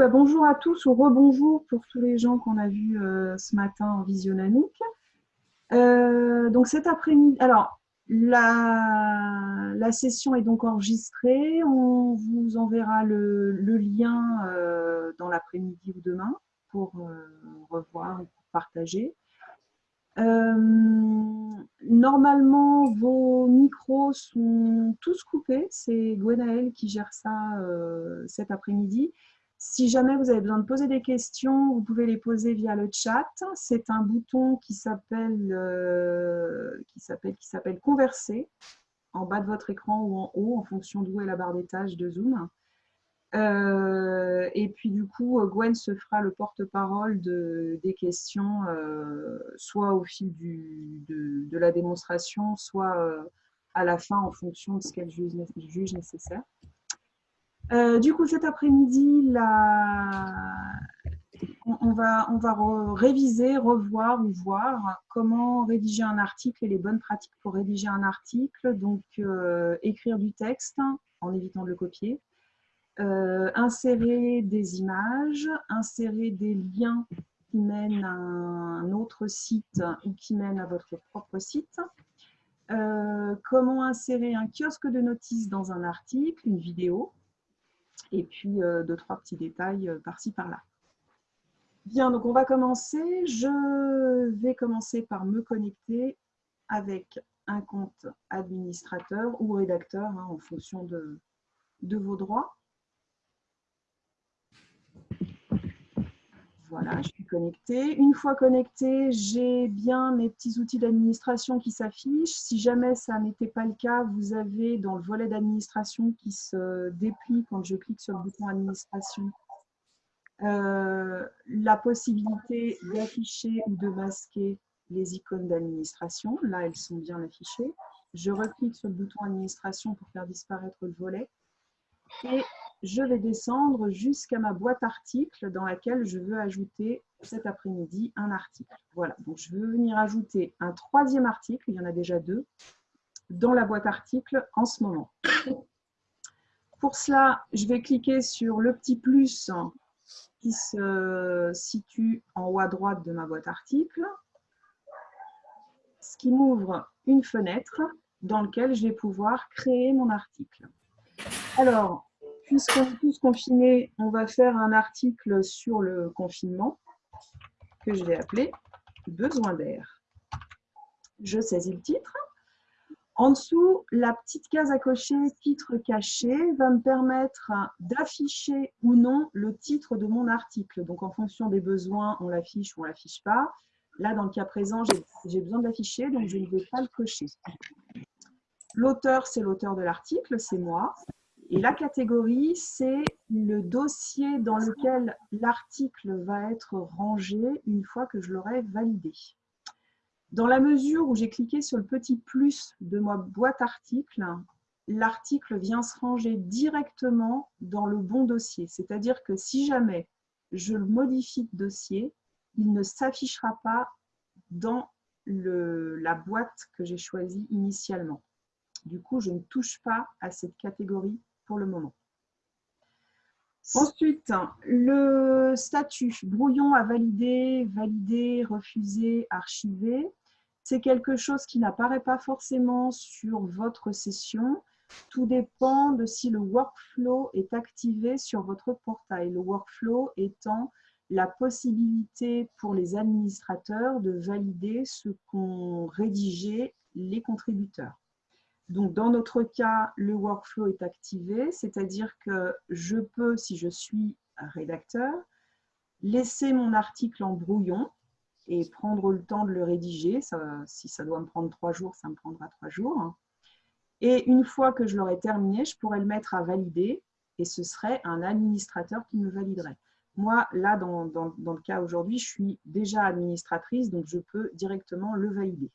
bah, bonjour à tous ou rebonjour pour tous les gens qu'on a vus euh, ce matin en visionnanouk. Euh, donc cet après-midi, alors la, la, session est donc enregistrée. On vous enverra le, le lien euh, dans l'après-midi ou demain pour euh, revoir ou pour partager. Normalement, vos micros sont tous coupés. C'est Gwenaël qui gère ça cet après-midi. Si jamais vous avez besoin de poser des questions, vous pouvez les poser via le chat. C'est un bouton qui s'appelle euh, qui s'appelle qui s'appelle Converser en bas de votre écran ou en haut en fonction d'où est la barre d'étage de Zoom. Euh, et puis du coup, Gwen se fera le porte-parole de, des questions, euh, soit au fil de, la démonstration, soit euh, à la fin en fonction de ce qu'elle juge, nécessaire. Euh, du coup, cet après-midi, on, va, réviser, revoir ou voir comment rédiger un article et les bonnes pratiques pour rédiger un article. Donc, euh, écrire du texte en évitant de le copier euh, insérer des images, insérer des liens qui mènent à un autre site ou qui mènent à votre propre site. Comment insérer un kiosque de notices dans un article, une vidéo, et puis euh, deux, trois petits détails euh, par-ci, par-là. Bien, donc on va commencer. Je vais commencer par me connecter avec un compte administrateur ou rédacteur hein, en fonction de, de vos droits. Voilà, je suis connectée. Une fois connectée, j'ai bien mes petits outils d'administration qui s'affichent. Si jamais ça n'était pas le cas, vous avez dans le volet d'administration qui se déplie quand je clique sur le bouton administration, euh, la possibilité d'afficher ou de masquer les icônes d'administration. Là, elles sont bien affichées. Je reclique sur le bouton administration pour faire disparaître le volet. Et je vais descendre jusqu'à ma boîte article dans laquelle je veux ajouter cet après-midi un article. Voilà, donc je veux venir ajouter un troisième article, il y en a déjà deux, dans la boîte article en ce moment. Pour cela, je vais cliquer sur le petit plus qui se situe en haut à droite de ma boîte article, ce qui m'ouvre une fenêtre dans laquelle je vais pouvoir créer mon article. Alors, puisqu'on est tous confinés, on va faire un article sur le confinement que je vais appeler Besoin d'air. Je saisis le titre. En dessous, la petite case à cocher titre caché va me permettre d'afficher ou non le titre de mon article. Donc, en fonction des besoins, on l'affiche ou on ne l'affiche pas. Là, dans le cas présent, j'ai besoin de l'afficher, donc je ne vais pas le cocher. L'auteur, c'est l'auteur de l'article, c'est moi. Et la catégorie, c'est le dossier dans lequel l'article va être rangé une fois que je l'aurai validé. Dans la mesure où j'ai cliqué sur le petit plus de ma boîte article, l'article vient se ranger directement dans le bon dossier. C'est-à-dire que si jamais je le modifie de dossier, il ne s'affichera pas dans la boîte que j'ai choisie initialement. Du coup, je ne touche pas à cette catégorie le moment. Ensuite, le statut brouillon à valider, valider, refuser, archiver. C'est quelque chose qui n'apparaît pas forcément sur votre session. Tout dépend de si le workflow est activé sur votre portail. Le workflow étant la possibilité pour les administrateurs de valider ce qu'ont rédigé les contributeurs. Donc, dans notre cas, le workflow est activé, c'est-à-dire que je peux, si je suis rédacteur, laisser mon article en brouillon et prendre le temps de le rédiger. si ça doit me prendre trois jours, ça me prendra trois jours. Et une fois que je l'aurai terminé, je pourrais le mettre à valider et ce serait un administrateur qui me validerait. Moi, là, dans le cas aujourd'hui, je suis déjà administratrice, donc je peux directement le valider.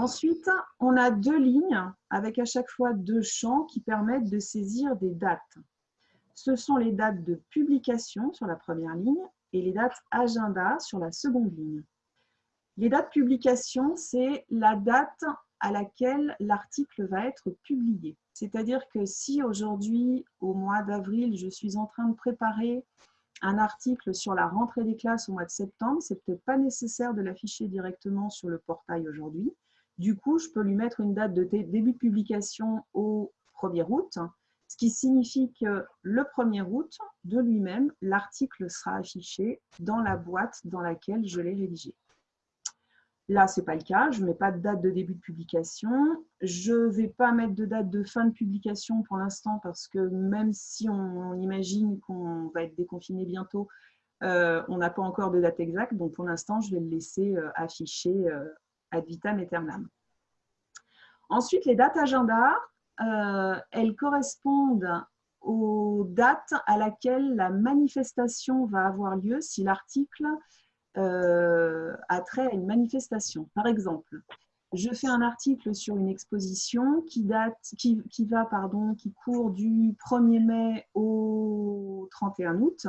Ensuite, on a deux lignes avec à chaque fois deux champs qui permettent de saisir des dates. Ce sont les dates de publication sur la première ligne et les dates agenda sur la seconde ligne. Les dates publication, c'est la date à laquelle l'article va être publié. C'est-à-dire que si aujourd'hui, au mois d'avril, je suis en train de préparer un article sur la rentrée des classes au mois de septembre, c'est peut-être pas nécessaire de l'afficher directement sur le portail aujourd'hui. Du coup, je peux lui mettre une date de début de publication au 1er août, ce qui signifie que le 1er août, de lui-même, l'article sera affiché dans la boîte dans laquelle je l'ai rédigé. Là, ce n'est pas le cas. Je ne mets pas de date de début de publication. Je ne vais pas mettre de date de fin de publication pour l'instant parce que même si on, imagine qu'on va être déconfiné bientôt, euh, on n'a pas encore de date exacte. Donc, pour l'instant, je vais le laisser euh, afficher euh, ad vitam aeternam. Ensuite, les dates agenda, elles correspondent aux dates à laquelle la manifestation va avoir lieu si l'article euh, a trait à une manifestation. Par exemple, je fais un article sur une exposition qui, date, qui, qui, va, qui court du 1er mai au 31 août.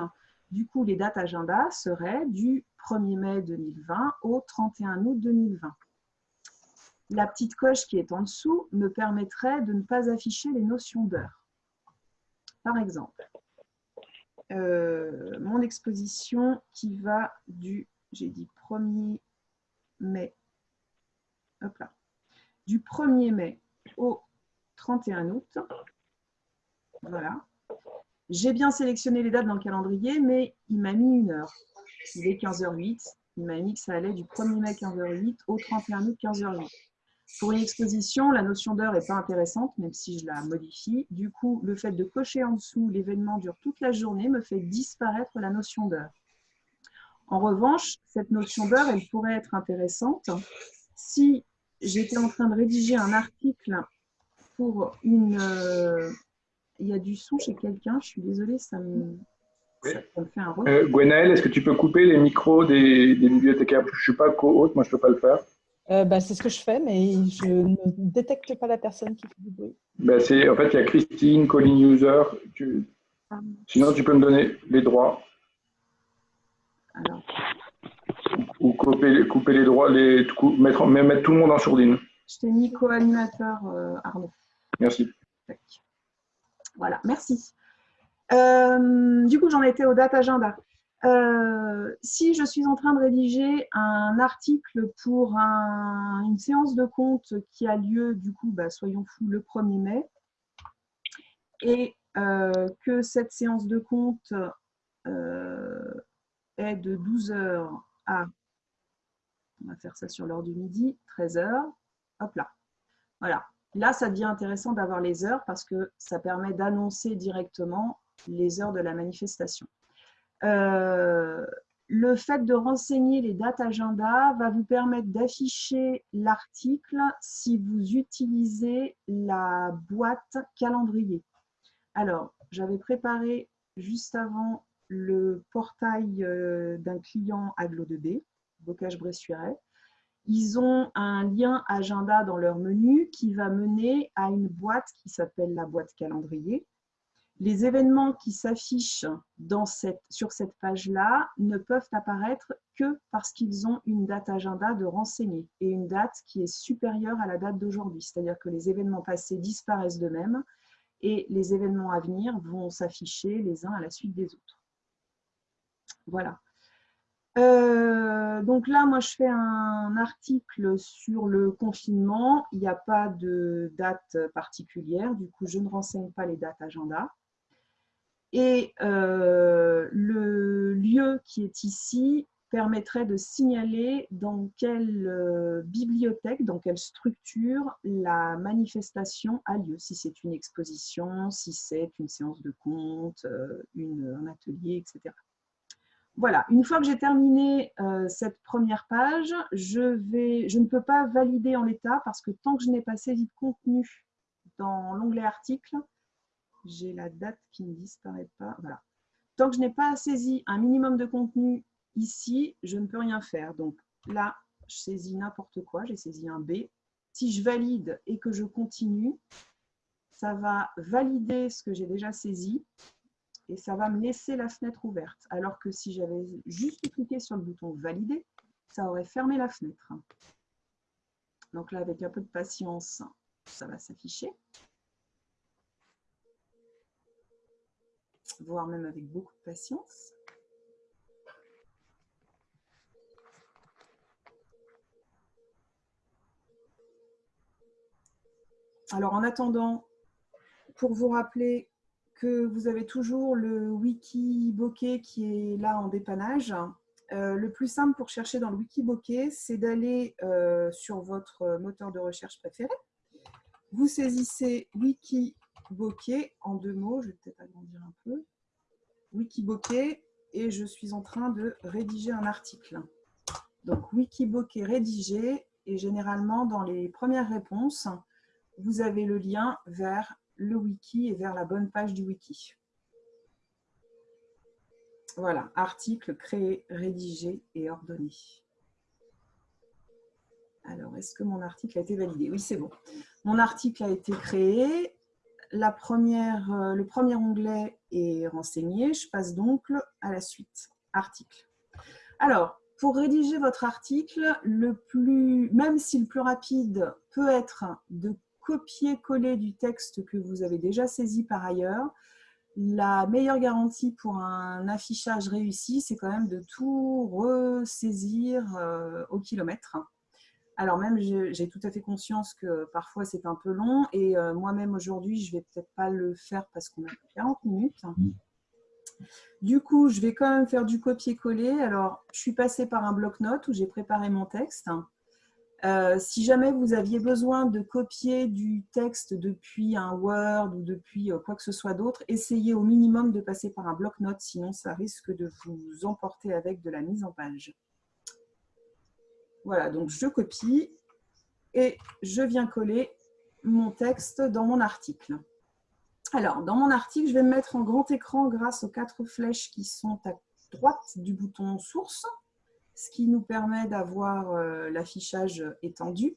Du coup, les dates agenda seraient du 1er mai 2020 au 31 août 2020. La petite coche qui est en dessous me permettrait de ne pas afficher les notions d'heure. Par exemple, euh, mon exposition qui va du, j'ai dit 1er mai, hop là, du 1er mai au 31 août. Voilà. J'ai bien sélectionné les dates dans le calendrier, mais il m'a mis une heure. Il est 15h08. Il m'a mis que ça allait du 1er mai 15h08 au 31 août 15h08. Pour une exposition, la notion d'heure n'est pas intéressante, même si je la modifie. Du coup, le fait de cocher en dessous « l'événement dure toute la journée » me fait disparaître la notion d'heure. En revanche, cette notion d'heure, elle pourrait être intéressante si j'étais en train de rédiger un article pour une... Euh, il y a du son chez quelqu'un, je suis désolée, ça me, fait un euh, Gwenaël, est-ce que tu peux couper les micros des, des bibliothécaires? Je ne suis pas co-hôte, moi je ne peux pas le faire. Euh, bah, c'est ce que je fais, mais je ne détecte pas la personne qui fait du bruit. Bah, en fait, il y a Christine, calling user. Sinon, tu peux me donner les droits. Ou couper, couper, les droits, les, mettre, mettre tout le monde en sourdine. Je t'ai mis co-animateur, euh, Arnaud. Merci. Voilà, merci. Euh, du coup, j'en étais au date agenda. Euh, si je suis en train de rédiger un article pour une séance de compte qui a lieu, du coup, bah, soyons fous, le 1er mai, et euh, que cette séance de compte euh, est de 12h à, on va faire ça sur l'heure du midi, 13h, hop là. Voilà. Là, ça devient intéressant d'avoir les heures parce que ça permet d'annoncer directement les heures de la manifestation. Euh, le fait de renseigner les dates agenda va vous permettre d'afficher l'article si vous utilisez la boîte calendrier. Alors, j'avais préparé juste avant le portail euh, d'un client Aglo2B, Bocage-Bressuret. Ils ont un lien agenda dans leur menu qui va mener à une boîte qui s'appelle la boîte calendrier les événements qui s'affichent sur cette page-là ne peuvent apparaître que parce qu'ils ont une date agenda de renseigner et une date qui est supérieure à la date d'aujourd'hui. C'est-à-dire que les événements passés disparaissent d'eux-mêmes et les événements à venir vont s'afficher les uns à la suite des autres. Voilà. Euh, donc là, moi, je fais un article sur le confinement. Il n'y a pas de date particulière. Du coup, je ne renseigne pas les dates agenda. Et euh, le lieu qui est ici permettrait de signaler dans quelle euh, bibliothèque, dans quelle structure la manifestation a lieu, si c'est une exposition, si c'est une séance de compte, euh, un atelier, etc. Voilà, une fois que j'ai terminé cette première page, je, je ne peux pas valider en l'état parce que tant que je n'ai pas saisi de contenu dans l'onglet article, j'ai la date qui ne disparaît pas. Voilà. Tant que je n'ai pas saisi un minimum de contenu ici, je ne peux rien faire. Donc là, je saisis n'importe quoi, j'ai saisi un B. Si je valide et que je continue, ça va valider ce que j'ai déjà saisi et ça va me laisser la fenêtre ouverte. Alors que si j'avais juste cliqué sur le bouton valider, ça aurait fermé la fenêtre. Donc là, avec un peu de patience, ça va s'afficher. Voire même avec beaucoup de patience. Alors, en attendant, pour vous rappeler que vous avez toujours le wiki bokeh qui est là en dépannage, euh, le plus simple pour chercher dans le wiki bokeh, c'est d'aller euh, sur votre moteur de recherche préféré. Vous saisissez wiki bokeh en deux mots, je vais peut-être agrandir un peu. Wiki bokeh et je suis en train de rédiger un article. Donc wiki bokeh rédigé et généralement dans les premières réponses, vous avez le lien vers le wiki et vers la bonne page du wiki. Voilà, article créé, rédigé et ordonné. Alors, est-ce que mon article a été validé? Oui, c'est bon. Mon article a été créé. La première, euh, le premier onglet est renseigné. Je passe donc à la suite. Article. Alors, pour rédiger votre article, le plus, même si le plus rapide peut être de copier-coller du texte que vous avez déjà saisi par ailleurs, la meilleure garantie pour un affichage réussi, c'est quand même de tout ressaisir euh, au kilomètre. Alors même, j'ai tout à fait conscience que parfois c'est un peu long et euh, moi-même aujourd'hui, je vais peut-être pas le faire parce qu'on a 40 minutes. Du coup, je vais quand même faire du copier-coller. Alors, je suis passée par un bloc-notes où j'ai préparé mon texte. Euh, si jamais vous aviez besoin de copier du texte depuis un Word ou depuis euh, quoi que ce soit d'autre, essayez au minimum de passer par un bloc-notes, sinon ça risque de vous emporter avec de la mise en page. Voilà, donc je copie et je viens coller mon texte dans mon article. Alors, dans mon article, je vais me mettre en grand écran grâce aux quatre flèches qui sont à droite du bouton « Source » ce qui nous permet d'avoir euh, l'affichage étendu.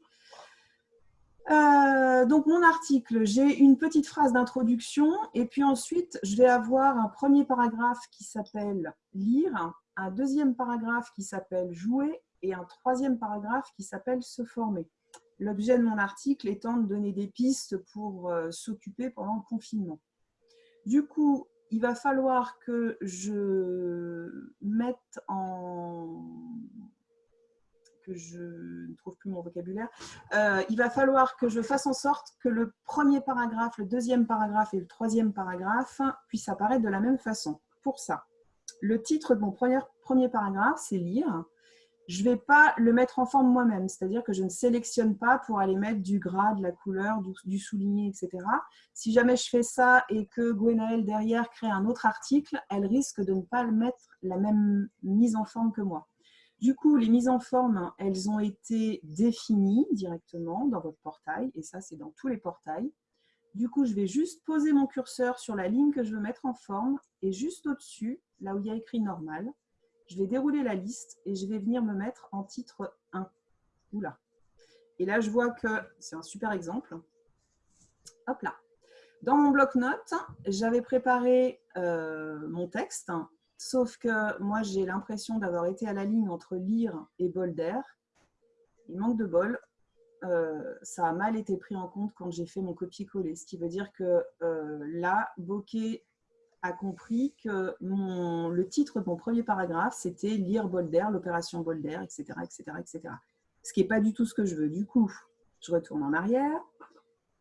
Euh, donc mon article, j'ai une petite phrase d'introduction et puis ensuite je vais avoir un premier paragraphe qui s'appelle « Lire », un deuxième paragraphe qui s'appelle « Jouer » et un troisième paragraphe qui s'appelle « Se former ». L'objet de mon article étant de donner des pistes pour euh, s'occuper pendant le confinement. Du coup, il va falloir que je mette en que je ne trouve plus mon vocabulaire, euh, il va falloir que je fasse en sorte que le premier paragraphe, le deuxième paragraphe et le troisième paragraphe puissent apparaître de la même façon. Pour ça, le titre de mon premier, premier paragraphe, c'est « Lire » je ne vais pas le mettre en forme moi-même, c'est-à-dire que je ne sélectionne pas pour aller mettre du gras, de la couleur, du, souligné, etc. Si jamais je fais ça et que Gwenaëlle derrière crée un autre article, elle risque de ne pas le mettre la même mise en forme que moi. Du coup, les mises en forme, elles ont été définies directement dans votre portail, et ça, c'est dans tous les portails. Du coup, je vais juste poser mon curseur sur la ligne que je veux mettre en forme, et juste au-dessus, là où il y a écrit « normal », je vais dérouler la liste et je vais venir me mettre en titre 1. Oula. Et là, je vois que c'est un super exemple. Hop là. Dans mon bloc-notes, j'avais préparé euh, mon texte, sauf que moi, j'ai l'impression d'avoir été à la ligne entre lire et bol d'air. Il manque de bol. Euh, ça a mal été pris en compte quand j'ai fait mon copier-coller, ce qui veut dire que euh, là, bokeh a compris que mon, le titre de mon premier paragraphe, c'était « Lire Bolder, l'opération Bolder, etc., etc., etc. » Ce qui n'est pas du tout ce que je veux. Du coup, je retourne en arrière.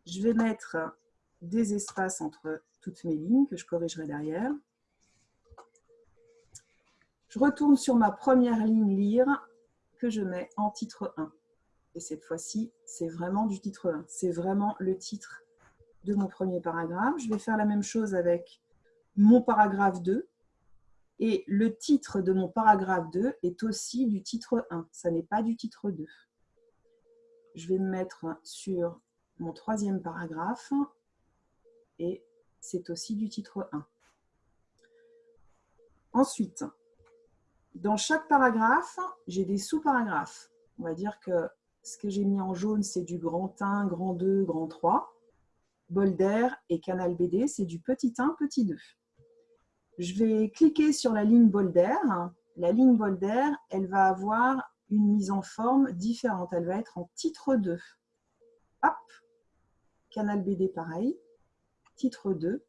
Je vais mettre des espaces entre toutes mes lignes que je corrigerai derrière. Je retourne sur ma première ligne « Lire » que je mets en titre 1. Et cette fois-ci, c'est vraiment du titre 1. C'est vraiment le titre de mon premier paragraphe. Je vais faire la même chose avec mon paragraphe 2 et le titre de mon paragraphe 2 est aussi du titre 1, ça n'est pas du titre 2. Je vais me mettre sur mon troisième paragraphe et c'est aussi du titre 1. Ensuite, dans chaque paragraphe, j'ai des sous-paragraphes. On va dire que ce que j'ai mis en jaune, c'est du grand 1, grand 2, grand 3. Bolder et Canal BD, c'est du petit 1, petit 2. Je vais cliquer sur la ligne Bolder. La ligne Bolder, elle va avoir une mise en forme différente. Elle va être en titre 2. Hop, Canal BD pareil, titre 2.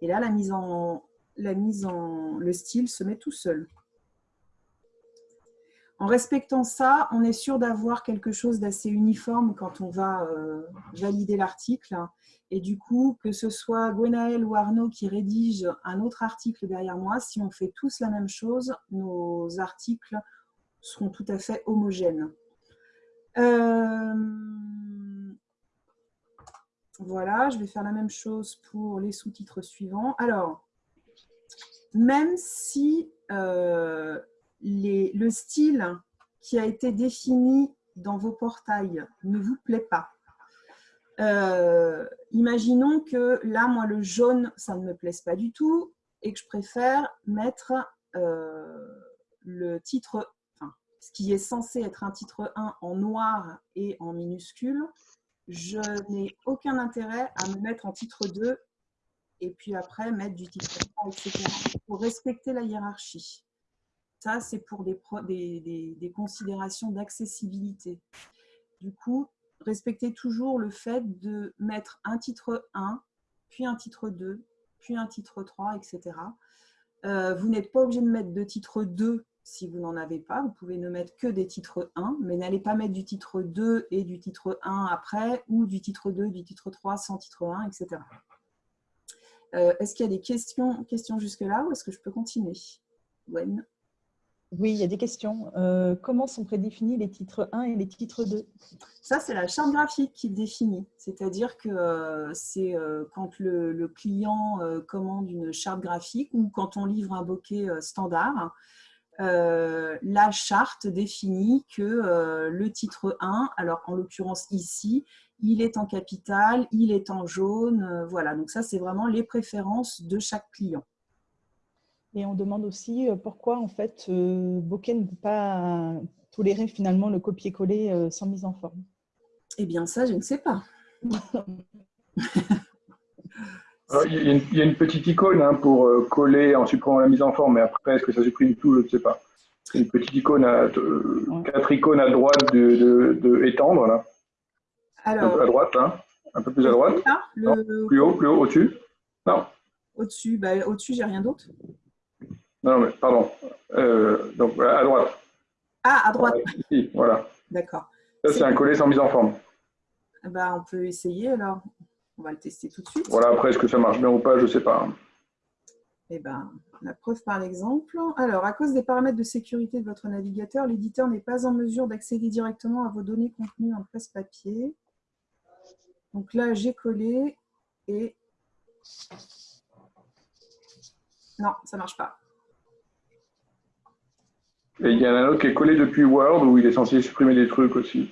Et là, la mise en, la mise en, le style se met tout seul. En respectant ça, on est sûr d'avoir quelque chose d'assez uniforme quand on va euh, valider l'article. Et du coup, que ce soit Gwenaël ou Arnaud qui rédige un autre article derrière moi, si on fait tous la même chose, nos articles seront tout à fait homogènes. Euh, voilà, je vais faire la même chose pour les sous-titres suivants. Alors, même si euh, le style qui a été défini dans vos portails ne vous plaît pas, euh, imaginons que là, moi, le jaune, ça ne me plaise pas du tout et que je préfère mettre euh, le titre, enfin, ce qui est censé être un titre 1 en noir et en minuscule, je n'ai aucun intérêt à me mettre en titre 2 et puis après mettre du titre 3, etc. pour respecter la hiérarchie. Ça, c'est pour des, considérations d'accessibilité. Du coup, respectez toujours le fait de mettre un titre 1, puis un titre 2, puis un titre 3, etc. Euh, vous n'êtes pas obligé de mettre de titre 2 si vous n'en avez pas. Vous pouvez ne mettre que des titres 1, mais n'allez pas mettre du titre 2 et du titre 1 après, ou du titre 2 du titre 3 sans titre 1, etc. Euh, est-ce qu'il y a des questions, questions jusque-là ou est-ce que je peux continuer? Gwen? Oui, il y a des questions. Euh, comment sont prédéfinis les titres 1 et les titres 2 Ça, c'est la charte graphique qui définit. C'est-à-dire que euh, c'est quand le, client commande une charte graphique ou quand on livre un bokeh standard, la charte définit que le titre 1, alors en l'occurrence ici, il est en capital, il est en jaune, euh, voilà. Donc ça, c'est vraiment les préférences de chaque client. Et on demande aussi euh, pourquoi en fait euh, Bokeh ne peut pas tolérer finalement le copier-coller sans mise en forme. Eh bien ça, je ne sais pas. il, y a une, petite icône hein, pour coller en supprimant la mise en forme, mais après, est-ce que ça supprime tout Je ne sais pas. Une petite icône, à, quatre icônes à droite de, de étendre là un peu à droite, là. Un peu plus à droite. plus haut, plus haut, au-dessus. Non. Au-dessus, bah, au-dessus, j'ai rien d'autre. Non, mais pardon. Euh, donc, à droite. Ah, à droite. Ici, voilà. D'accord. Ça, c'est un collet sans mise en forme. Bah, on peut essayer alors. On va le tester tout de suite. Voilà, après, est-ce que ça marche bien ou pas, je ne sais pas. Eh ben, la preuve par l'exemple. Alors, à cause des paramètres de sécurité de votre navigateur, l'éditeur n'est pas en mesure d'accéder directement à vos données contenues en presse-papier. Donc là, j'ai collé et... Non, ça ne marche pas. Et il y en a un autre qui est collé depuis Word où il est censé supprimer des trucs aussi.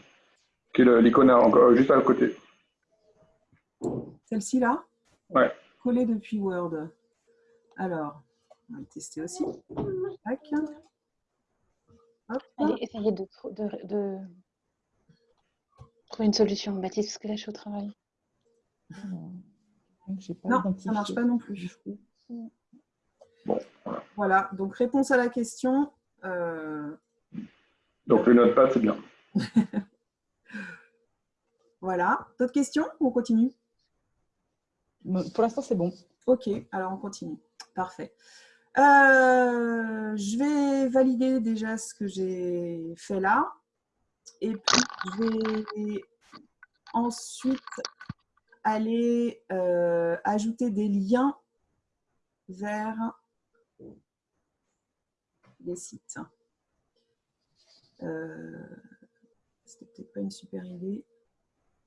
Qui est l'icône encore juste à côté. Celle-ci là? Ouais. Collé depuis Word. Alors, on va le tester aussi. Tac. Allez, essayez de, de, trouver une solution, Baptiste, parce que là, je suis au travail. non, ça ne marche pas non plus. voilà. donc réponse à la question. Euh, donc le notepad, c'est bien. voilà. D'autres questions ou on continue? Pour l'instant, c'est bon. Ok, alors on continue. Parfait. Euh, je vais valider déjà ce que j'ai fait là. Et puis, je vais ensuite aller euh, ajouter des liens vers sites. Euh, C'était peut-être pas une super idée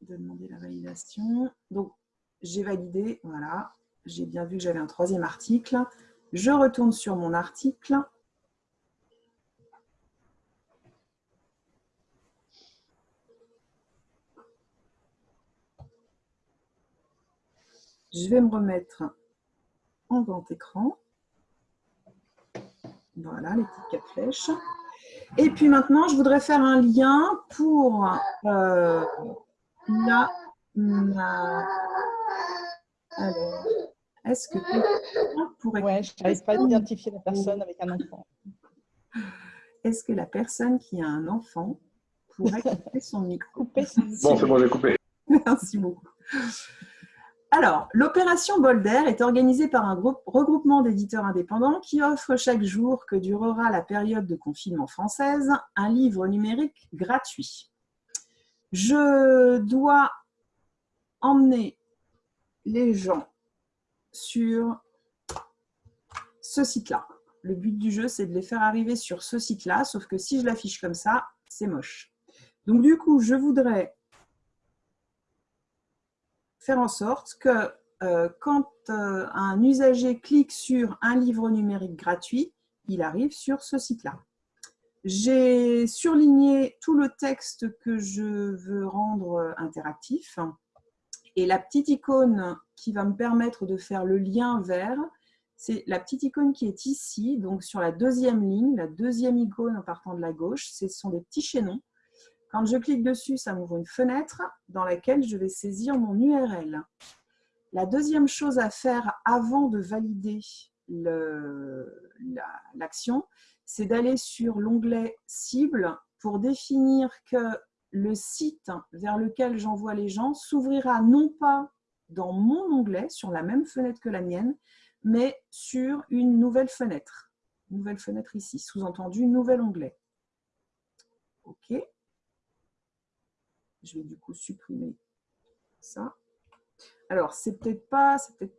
de demander la validation. Donc, j'ai validé, voilà. J'ai bien vu que j'avais un troisième article. Je retourne sur mon article. Je vais me remettre en grand écran. Voilà, les petites quatre flèches. Et puis maintenant, je voudrais faire un lien pour euh, la... Alors, est-ce que quelqu'un pourrait... Ouais, je n'arrive pas à identifier la personne avec un enfant. Est-ce que la personne qui a un enfant pourrait couper son micro? Couper son Bon, c'est bon, j'ai coupé. Merci beaucoup. Alors, l'opération Bolder est organisée par un groupe, regroupement d'éditeurs indépendants qui offre chaque jour que durera la période de confinement française un livre numérique gratuit. Je dois emmener les gens sur ce site-là. Le but du jeu, c'est de les faire arriver sur ce site-là, sauf que si je l'affiche comme ça, c'est moche. Donc du coup, je voudrais en sorte que euh, quand euh, un usager clique sur un livre numérique gratuit, il arrive sur ce site-là. J'ai surligné tout le texte que je veux rendre euh, interactif et la petite icône qui va me permettre de faire le lien vers, c'est la petite icône qui est ici, donc sur la deuxième ligne, la deuxième icône en partant de la gauche, ce sont des petits chaînons. Quand je clique dessus, ça m'ouvre une fenêtre dans laquelle je vais saisir mon URL. La deuxième chose à faire avant de valider l'action, c'est d'aller sur l'onglet « Cible » pour définir que le site vers lequel j'envoie les gens s'ouvrira non pas dans mon onglet, sur la même fenêtre que la mienne, mais sur une nouvelle fenêtre. Nouvelle fenêtre ici, sous-entendu, nouvel onglet. OK. Je vais du coup supprimer ça. Alors, c'est peut-être pas, c'est peut-être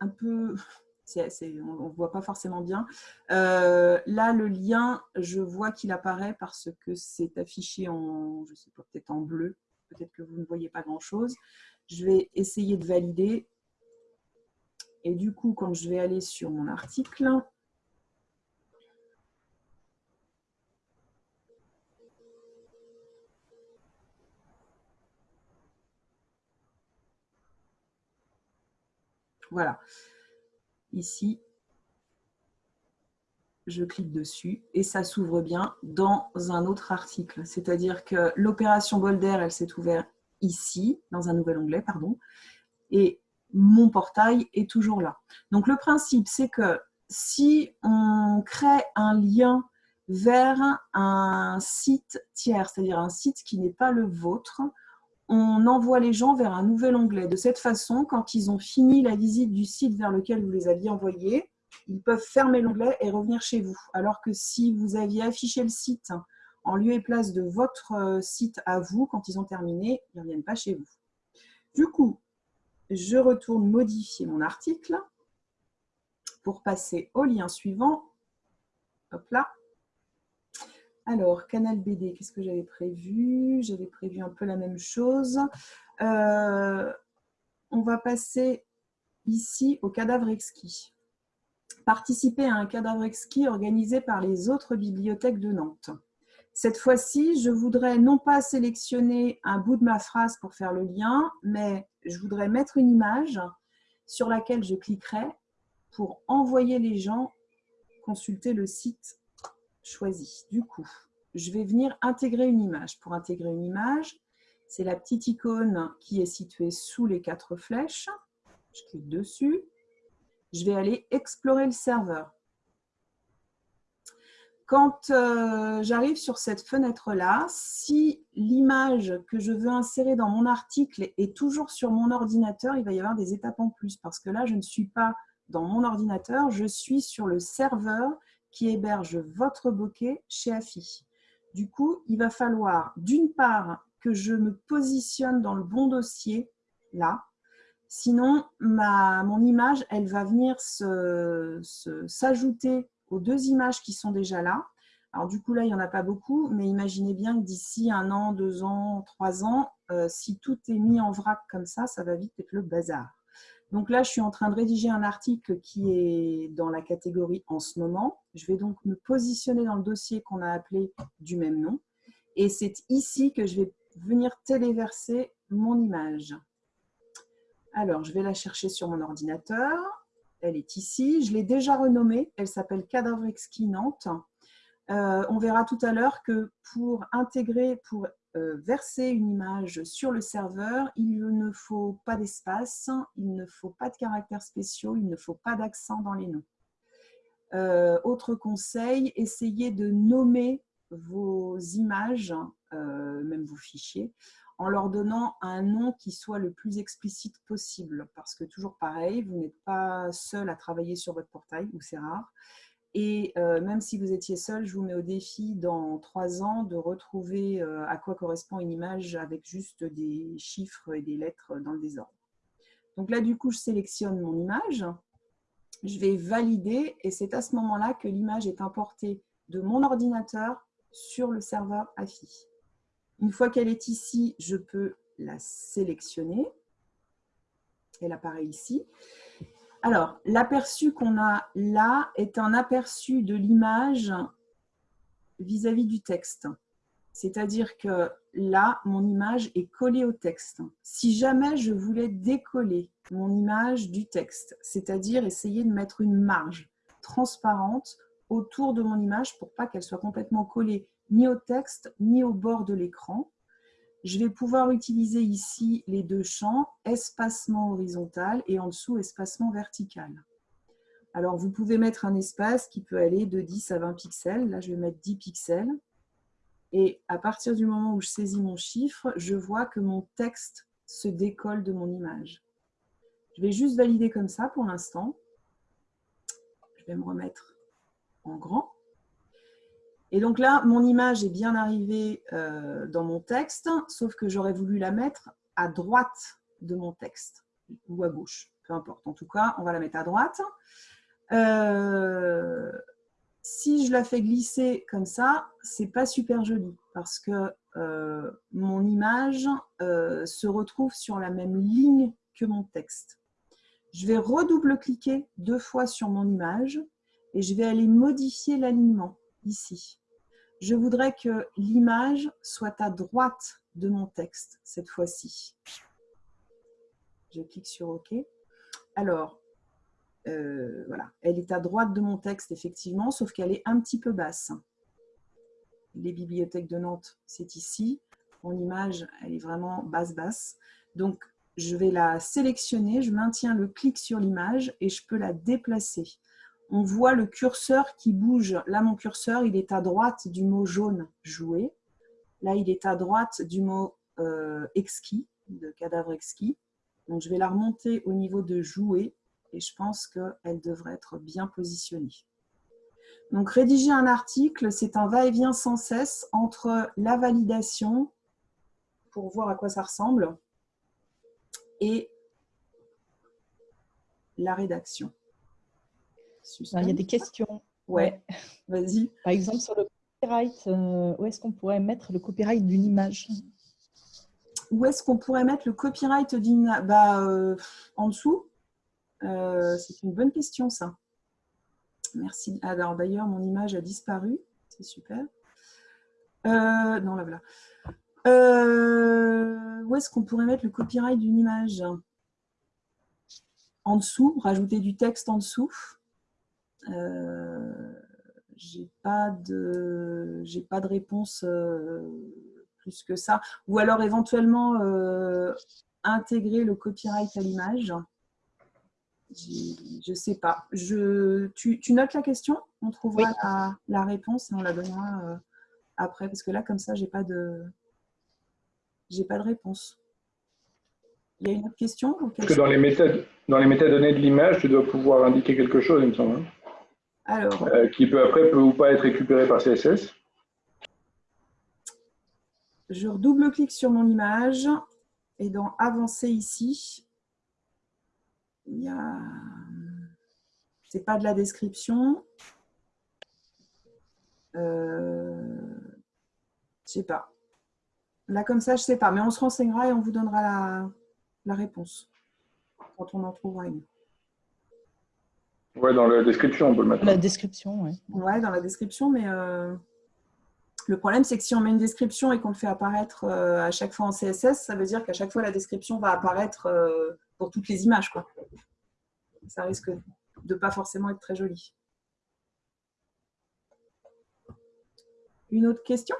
un peu, on ne voit pas forcément bien. Euh, là, le lien, je vois qu'il apparaît parce que c'est affiché en, je sais pas, en bleu. Peut-être que vous ne voyez pas grand-chose. Je vais essayer de valider. Et du coup, quand je vais aller sur mon article, Voilà. Ici, je clique dessus et ça s'ouvre bien dans un autre article. C'est-à-dire que l'opération Bolder, elle s'est ouverte ici, dans un nouvel onglet, pardon, et mon portail est toujours là. Donc le principe, c'est que si on crée un lien vers un site tiers, c'est-à-dire un site qui n'est pas le vôtre, on envoie les gens vers un nouvel onglet. De cette façon, quand ils ont fini la visite du site vers lequel vous les aviez envoyés, ils peuvent fermer l'onglet et revenir chez vous. Alors que si vous aviez affiché le site en lieu et place de votre euh, site à vous, quand ils ont terminé, ils ne reviennent pas chez vous. Du coup, je retourne modifier mon article pour passer au lien suivant. Hop là. Alors, Canal BD, qu'est-ce que j'avais prévu? J'avais prévu un peu la même chose. Euh, on va passer ici au cadavre exquis. Participer à un cadavre exquis organisé par les autres bibliothèques de Nantes. Cette fois-ci, je voudrais non pas sélectionner un bout de ma phrase pour faire le lien, mais je voudrais mettre une image sur laquelle je cliquerai pour envoyer les gens consulter le site choisi. Du coup, je vais venir intégrer une image. Pour intégrer une image, c'est la petite icône qui est située sous les quatre flèches. Je clique dessus. Je vais aller explorer le serveur. Quand euh, j'arrive sur cette fenêtre-là, si l'image que je veux insérer dans mon article est toujours sur mon ordinateur, il va y avoir des étapes en plus parce que là, je ne suis pas dans mon ordinateur, je suis sur le serveur qui héberge votre bokeh chez AFI. Du coup, il va falloir d'une part que je me positionne dans le bon dossier, là. Sinon, ma, mon image, elle va venir s'ajouter aux deux images qui sont déjà là. Alors du coup, là, il n'y en a pas beaucoup, mais imaginez bien que d'ici un an, deux ans, trois ans, euh, si tout est mis en vrac comme ça, ça va vite être le bazar. Donc là, je suis en train de rédiger un article qui est dans la catégorie en ce moment. Je vais donc me positionner dans le dossier qu'on a appelé du même nom. Et c'est ici que je vais venir téléverser mon image. Alors, je vais la chercher sur mon ordinateur. Elle est ici. Je l'ai déjà renommée. Elle s'appelle Cadavre Exquis Nantes. Euh, on verra tout à l'heure que pour intégrer, pour euh, verser une image sur le serveur, il ne faut pas d'espace, il ne faut pas de caractères spéciaux, il ne faut pas d'accent dans les noms. Euh, autre conseil, essayez de nommer vos images, même vos fichiers, en leur donnant un nom qui soit le plus explicite possible. Parce que toujours pareil, vous n'êtes pas seul à travailler sur votre portail, ou c'est rare. Et euh, même si vous étiez seul, je vous mets au défi dans trois ans de retrouver euh, à quoi correspond une image avec juste des chiffres et des lettres dans le désordre. Donc là, du coup, je sélectionne mon image. Je vais valider et c'est à ce moment-là que l'image est importée de mon ordinateur sur le serveur AFI. Une fois qu'elle est ici, je peux la sélectionner. Elle apparaît ici. Alors, l'aperçu qu'on a là est un aperçu de l'image vis-à-vis du texte. C'est-à-dire que là, mon image est collée au texte. Si jamais je voulais décoller mon image du texte, c'est-à-dire essayer de mettre une marge transparente autour de mon image pour pas qu'elle soit complètement collée ni au texte ni au bord de l'écran, je vais pouvoir utiliser ici les deux champs, espacement horizontal et en dessous, espacement vertical. Alors, vous pouvez mettre un espace qui peut aller de 10 à 20 pixels. Là, je vais mettre 10 pixels. Et à partir du moment où je saisis mon chiffre, je vois que mon texte se décolle de mon image. Je vais juste valider comme ça pour l'instant. Je vais me remettre en grand. Et donc là, mon image est bien arrivée euh, dans mon texte, sauf que j'aurais voulu la mettre à droite de mon texte, ou à gauche, peu importe. En tout cas, on va la mettre à droite. Euh, si je la fais glisser comme ça, c'est pas super joli parce que euh, mon image se retrouve sur la même ligne que mon texte. Je vais redouble-cliquer deux fois sur mon image et je vais aller modifier l'alignement ici. Je voudrais que l'image soit à droite de mon texte cette fois-ci. Je clique sur OK. Alors, euh, voilà, elle est à droite de mon texte, effectivement, sauf qu'elle est un petit peu basse. Les bibliothèques de Nantes, c'est ici. Mon image, elle est vraiment basse-basse. Donc, je vais la sélectionner, je maintiens le clic sur l'image et je peux la déplacer on voit le curseur qui bouge. Là, mon curseur, il est à droite du mot jaune « jouer ». Là, il est à droite du mot euh, exquis, de cadavre exquis. Donc, je vais la remonter au niveau de jouer et je pense qu'elle devrait être bien positionnée. Donc, rédiger un article, c'est un va-et-vient sans cesse entre la validation, pour voir à quoi ça ressemble, et la rédaction. Il y a des questions. Ouais, vas-y. Par exemple, sur le copyright, euh, où est-ce qu'on pourrait mettre le copyright d'une image? Où est-ce qu'on pourrait mettre le copyright d'une image bah, euh, En dessous? Euh, c'est une bonne question, ça. Merci. Alors, d'ailleurs, mon image a disparu. C'est super. non, là, voilà. où est-ce qu'on pourrait mettre le copyright d'une image? En dessous, rajouter du texte en dessous. Euh, j'ai pas de j'ai pas de réponse euh, plus que ça. Ou alors éventuellement euh, intégrer le copyright à l'image. Je sais pas. Je, tu, notes la question? On trouvera la, réponse et on la donnera après. Parce que là, comme ça, j'ai pas de j'ai pas de réponse. Il y a une autre question Parce que dans les méthodes, dans les métadonnées de l'image, tu dois pouvoir indiquer quelque chose, il me semble. Hein. Euh, qui peut après peut ou pas être récupéré par CSS. Je redouble-clique sur mon image et dans Avancer ici, y a... C'est pas de la description. Euh... Je sais pas. Là, comme ça, je sais pas. Mais on se renseignera et on vous donnera la, la réponse quand on en trouvera une. Ouais, dans la description, on peut le mettre. La description, oui. Ouais, dans la description, mais euh, le problème, c'est que si on met une description et qu'on le fait apparaître euh, à chaque fois en CSS, ça veut dire qu'à chaque fois, la description va apparaître euh, pour toutes les images. Quoi. Ça risque de ne pas forcément être très joli. Une autre question?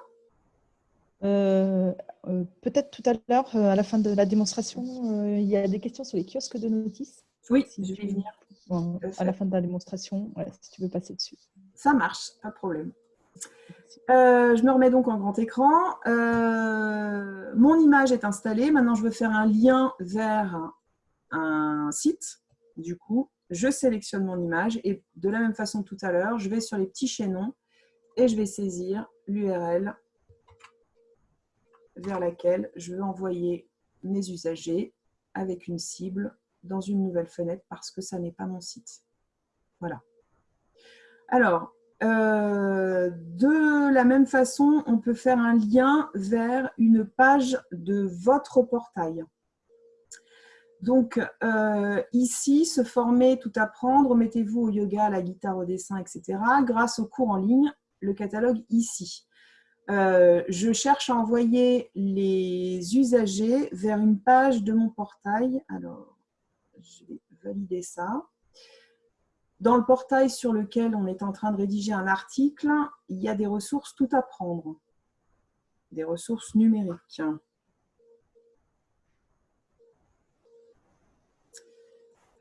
Peut-être tout à l'heure, à la fin de la démonstration, il y a des questions sur les kiosques de notices. Oui, si je vais venir à la fin de la démonstration, si tu veux passer dessus. Ça marche, pas de problème. Euh, je me remets donc en grand écran. Euh, mon image est installée. Maintenant, je veux faire un lien vers un site. Du coup, je sélectionne mon image et de la même façon tout à l'heure, je vais sur les petits chaînons et je vais saisir l'URL vers laquelle je veux envoyer mes usagers avec une cible dans une nouvelle fenêtre parce que ça n'est pas mon site. Voilà. Alors, euh, de la même façon, on peut faire un lien vers une page de votre portail. Donc, euh, ici, se former, tout apprendre, mettez-vous au yoga, à la guitare, au dessin, etc. Grâce au cours en ligne, le catalogue ici. Euh, je cherche à envoyer les usagers vers une page de mon portail. Alors, je vais valider ça. Dans le portail sur lequel on est en train de rédiger un article, il y a des ressources tout à prendre, des ressources numériques.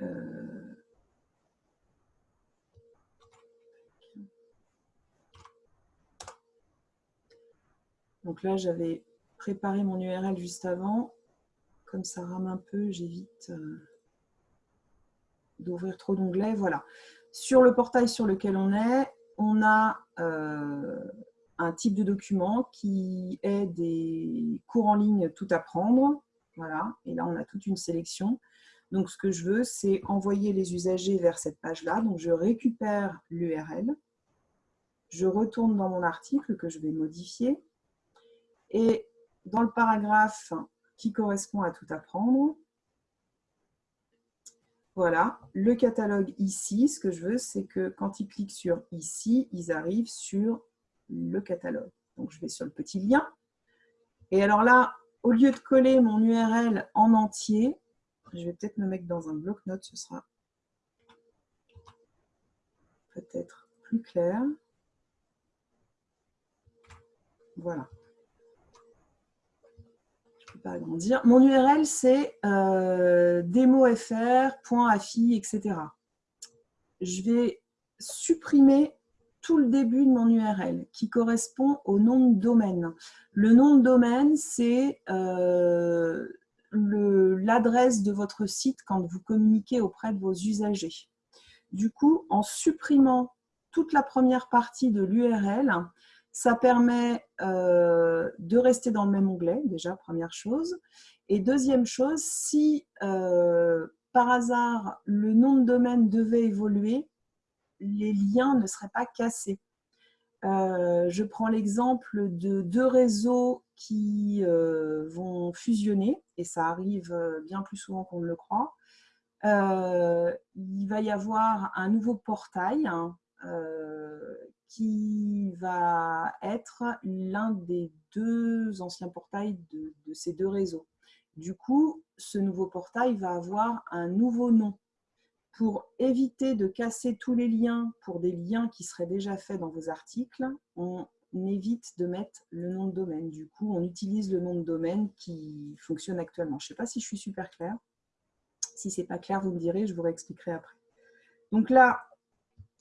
Euh, donc là, j'avais préparé mon URL juste avant. Comme ça rame un peu, j'évite... Euh, d'ouvrir trop d'onglets. Voilà. Sur le portail sur lequel on est, on a euh, un type de document qui est des cours en ligne tout à prendre. Voilà. Et là, on a toute une sélection. Donc, ce que je veux, c'est envoyer les usagers vers cette page-là. Donc, je récupère l'URL. Je retourne dans mon article que je vais modifier. Et dans le paragraphe qui correspond à tout apprendre, voilà, le catalogue ici, ce que je veux, c'est que quand ils cliquent sur ici, ils arrivent sur le catalogue. Donc, je vais sur le petit lien. Et alors là, au lieu de coller mon URL en entier, je vais peut-être me mettre dans un bloc-notes, ce sera peut-être plus clair. Voilà pas agrandir. Mon URL, c'est euh, etc. Je vais supprimer tout le début de mon URL qui correspond au nom de domaine. Le nom de domaine, c'est euh, l'adresse de votre site quand vous communiquez auprès de vos usagers. Du coup, en supprimant toute la première partie de l'URL, ça permet euh, de rester dans le même onglet, déjà, première chose. Et deuxième chose, si euh, par hasard le nom de domaine devait évoluer, les liens ne seraient pas cassés. Euh, je prends l'exemple de deux réseaux qui vont fusionner, et ça arrive bien plus souvent qu'on ne le croit. il va y avoir un nouveau portail hein, qui va être l'un des deux anciens portails de, ces deux réseaux. Du coup, ce nouveau portail va avoir un nouveau nom. Pour éviter de casser tous les liens pour des liens qui seraient déjà faits dans vos articles, on évite de mettre le nom de domaine. Du coup, on utilise le nom de domaine qui fonctionne actuellement. Je ne sais pas si je suis super claire. Si ce n'est pas clair, vous me direz, je vous réexpliquerai après. Donc là,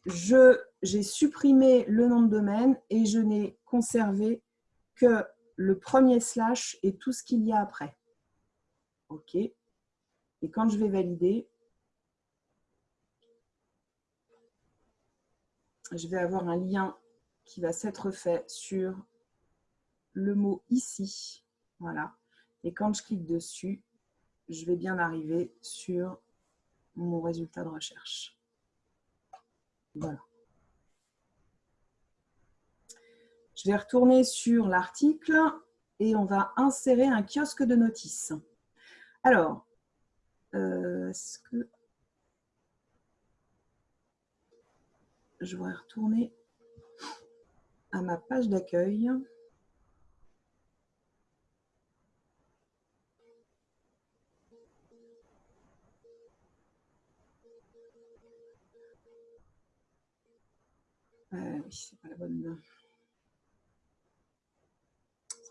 j'ai supprimé le nom de domaine et je n'ai conservé que le premier slash et tout ce qu'il y a après. OK. Et quand je vais valider, je vais avoir un lien qui va s'être fait sur le mot ici. Voilà. Et quand je clique dessus, je vais bien arriver sur mon résultat de recherche. Voilà. Je vais retourner sur l'article et on va insérer un kiosque de notices. Alors, euh, est-ce que je vais retourner à ma page d'accueil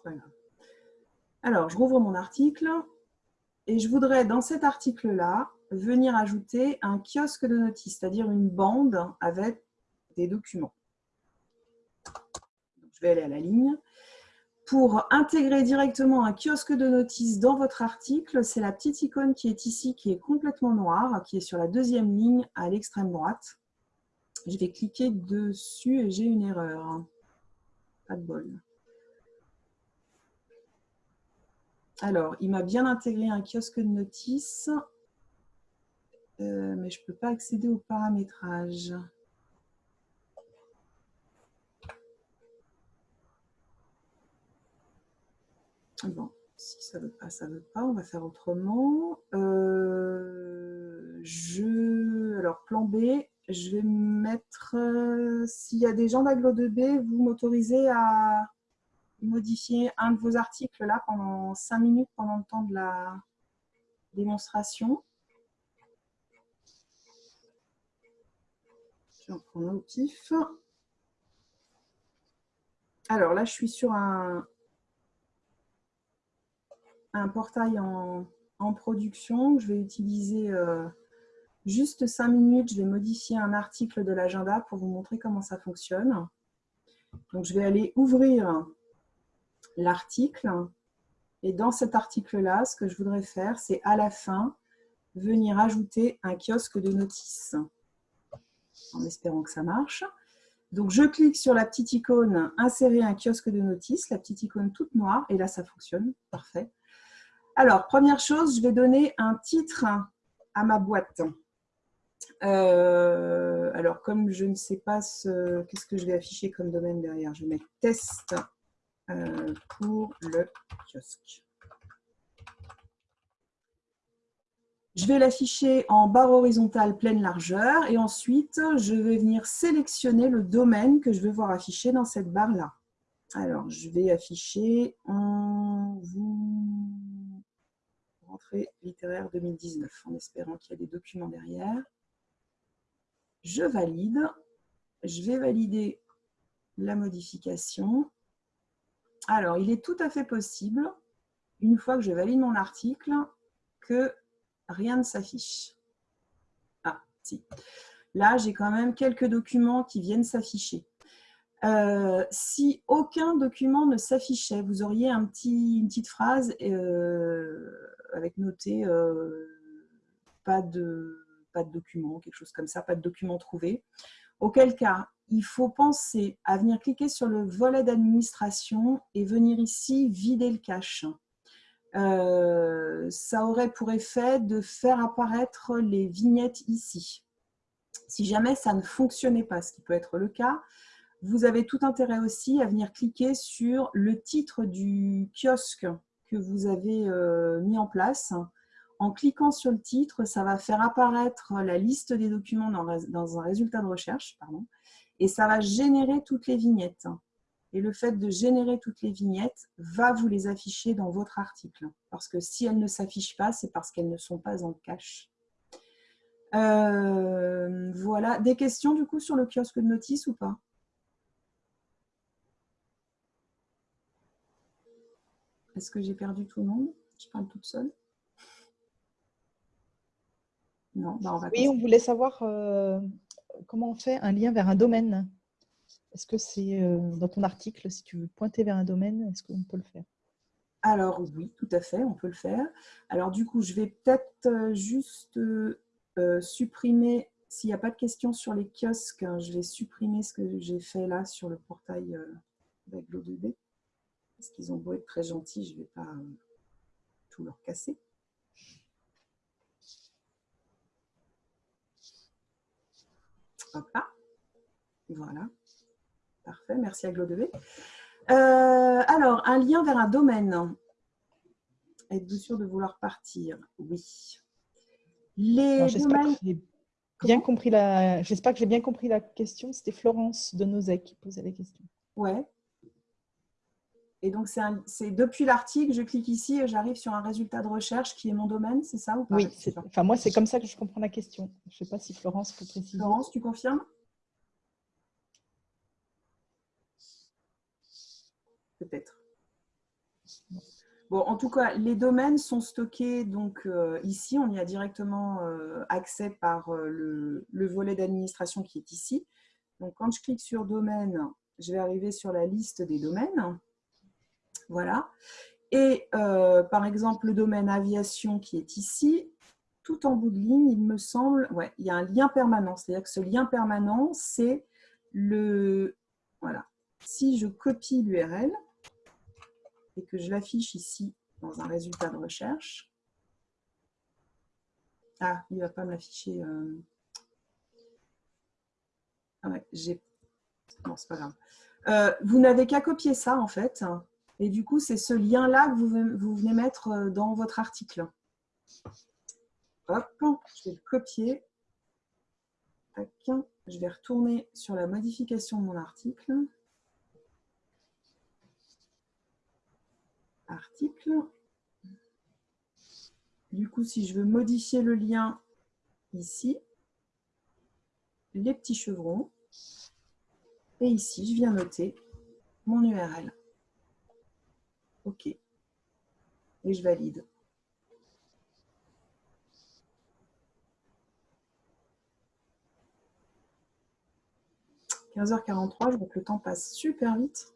grave. Alors, je rouvre mon article et je voudrais, dans cet article-là, venir ajouter un kiosque de notices, c'est-à-dire une bande avec des documents. Je vais aller à la ligne. Pour intégrer directement un kiosque de notice dans votre article, c'est la petite icône qui est ici, qui est complètement noire, qui est sur la deuxième ligne à l'extrême droite. Je vais cliquer dessus et j'ai une erreur. Pas de bol. Alors, il m'a bien intégré un kiosque de notice, euh, mais je ne peux pas accéder au paramétrage. Bon, si ça ne veut pas, ça ne veut pas. On va faire autrement. Euh, je, alors, plan B, je vais mettre, euh, s'il y a des gens d'Aglo 2B, vous m'autorisez à modifier un de vos articles là pendant 5 minutes pendant le temps de la démonstration. Je vais en prendre un au pif. Alors là, je suis sur un, un portail en, production. Je vais utiliser euh, juste 5 minutes. Je vais modifier un article de l'agenda pour vous montrer comment ça fonctionne. Donc, je vais aller ouvrir l'article. Et dans cet article-là, ce que je voudrais faire, c'est à la fin, venir ajouter un kiosque de notice. En espérant que ça marche. Donc, je clique sur la petite icône « Insérer un kiosque de notice », la petite icône toute noire, et là, ça fonctionne. Parfait. Alors, première chose, je vais donner un titre à ma boîte. Euh, alors, comme je ne sais pas ce, qu'est-ce que je vais afficher comme domaine derrière, je vais mettre « test euh, pour le kiosque. Je vais l'afficher en barre horizontale pleine largeur et ensuite, je vais venir sélectionner le domaine que je veux voir afficher dans cette barre-là. Alors, je vais afficher en vous littéraire 2019 en espérant qu'il y a des documents derrière. Je valide. Je vais valider la modification alors, il est tout à fait possible, une fois que je valide mon article, que rien ne s'affiche. Ah, si. Là, j'ai quand même quelques documents qui viennent s'afficher. Euh, si aucun document ne s'affichait, vous auriez un petit, une petite phrase euh, avec noté euh, pas, de, pas de document, quelque chose comme ça, pas de document trouvé. Auquel cas, il faut penser à venir cliquer sur le volet d'administration et venir ici vider le cache. Euh, ça aurait pour effet de faire apparaître les vignettes ici. Si jamais ça ne fonctionnait pas, ce qui peut être le cas, vous avez tout intérêt aussi à venir cliquer sur le titre du kiosque que vous avez euh, mis en place. En cliquant sur le titre, ça va faire apparaître la liste des documents dans, un résultat de recherche. Pardon et ça va générer toutes les vignettes. Et le fait de générer toutes les vignettes va vous les afficher dans votre article. Parce que si elles ne s'affichent pas, c'est parce qu'elles ne sont pas en cache. Euh, voilà. Des questions du coup sur le kiosque de notice ou pas? Est-ce que j'ai perdu tout le monde Je parle toute seule Non, bah, on va Oui, on voulait savoir euh, comment on fait un lien vers un domaine Est-ce que c'est euh, dans ton article, si tu veux pointer vers un domaine, est-ce qu'on peut le faire? Alors oui, tout à fait, on peut le faire. Alors du coup, je vais peut-être euh, juste euh, supprimer, s'il n'y a pas de questions sur les kiosques, hein, je vais supprimer ce que j'ai fait là sur le portail avec l'O2B. Parce qu'ils ont beau être très gentils, je ne vais pas tout leur casser. là. Voilà. Parfait. Merci à Glodv. Euh, alors, un lien vers un domaine. Êtes-vous sûr de vouloir partir? Oui. Les domaines... bien compris la... J'espère que j'ai bien compris la question. C'était Florence de Nozek qui posait la question. Ouais. Et donc, c'est depuis l'article, je clique ici et j'arrive sur un résultat de recherche qui est mon domaine, c'est ça ou pas? Oui, enfin, moi, c'est comme ça que je comprends la question. Je ne sais pas si Florence peut préciser. Florence, tu confirmes? Peut-être. Bon, en tout cas, les domaines sont stockés donc euh, ici. On y a directement euh, accès par euh, le, le, volet d'administration qui est ici. Donc, quand je clique sur domaine, je vais arriver sur la liste des domaines. Voilà. Et euh, par exemple, le domaine aviation qui est ici, tout en bout de ligne, il me semble, ouais, il y a un lien permanent. C'est-à-dire que ce lien permanent, c'est le... Voilà. Si je copie l'URL et que je l'affiche ici dans un résultat de recherche, ah, il ne va pas me. Euh, ah ouais, j'ai... Non, c'est pas grave. Euh, vous n'avez qu'à copier ça, en fait. Et du coup, c'est ce lien-là que vous, venez mettre euh, dans votre article. Hop, je vais le copier. Je vais retourner sur la modification de mon article. Article. Du coup, si je veux modifier le lien ici, les petits chevrons, et ici, je viens noter mon URL. OK. Et je valide. « 15h43, je vois que le temps passe super vite.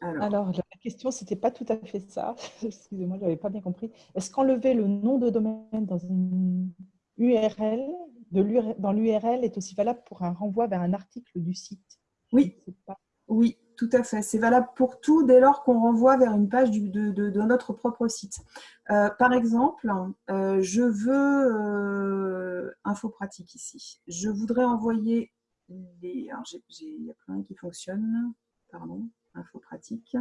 Alors, la question, ce n'était pas tout à fait ça. Excusez-moi, je n'avais pas bien compris. Est-ce qu'enlever le nom de domaine dans une URL, dans l'URL est aussi valable pour un renvoi vers un article du site? Oui, oui, tout à fait. C'est valable pour tout dès lors qu'on renvoie vers une page de, notre propre site. Euh, par exemple, euh, je veux euh, info pratique ici. Je voudrais envoyer les. Alors, il y a plein qui fonctionnent. Pardon, info pratique.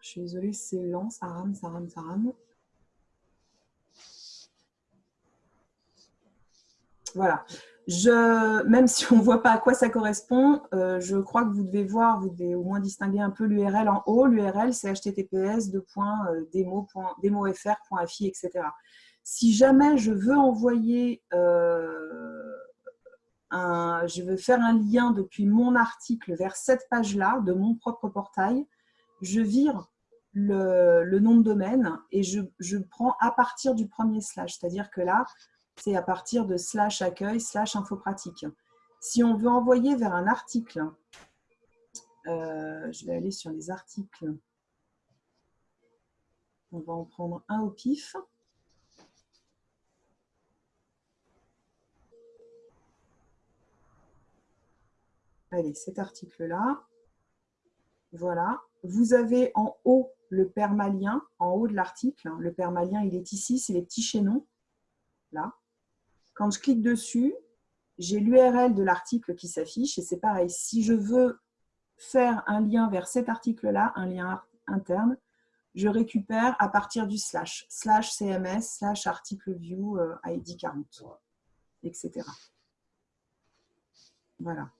Je suis désolée, c'est lent, ça rame, ça rame, ça rame. Voilà. Même si on ne voit pas à quoi ça correspond, euh, je crois que vous devez voir, vous devez au moins distinguer un peu l'URL en haut. L'URL, c'est https demofr.fi, etc. Si jamais je veux envoyer, euh, un, je veux faire un lien depuis mon article vers cette page-là, de mon propre portail, je vire le, nom de domaine et je, je prends à partir du premier slash. C'est-à-dire que là, c'est à partir de slash accueil, slash infopratique. Si on veut envoyer vers un article, euh, je vais aller sur les articles. On va en prendre un au pif. Allez, cet article-là. Voilà. Vous avez en haut le permalien, en haut de l'article. Le permalien, il est ici, c'est les petits chaînons. Là. Quand je clique dessus, j'ai l'URL de l'article qui s'affiche et c'est pareil. Si je veux faire un lien vers cet article-là, un lien interne, je récupère à partir du slash, slash CMS, slash article view ID 40, etc. Voilà.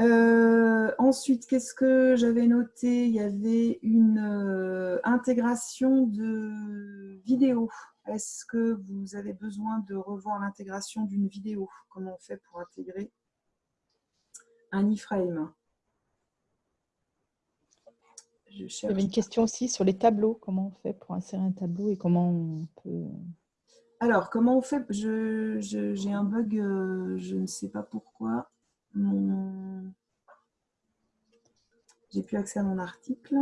Euh, ensuite, qu'est-ce que j'avais noté? Il y avait une euh, intégration de vidéo. Est-ce que vous avez besoin de revoir l'intégration d'une vidéo? Comment on fait pour intégrer un iframe? Il y avait une question aussi sur les tableaux. Comment on fait pour insérer un tableau et comment on peut... Alors, comment on fait? J'ai un bug, euh, je ne sais pas pourquoi mon... J'ai plus accès à mon article.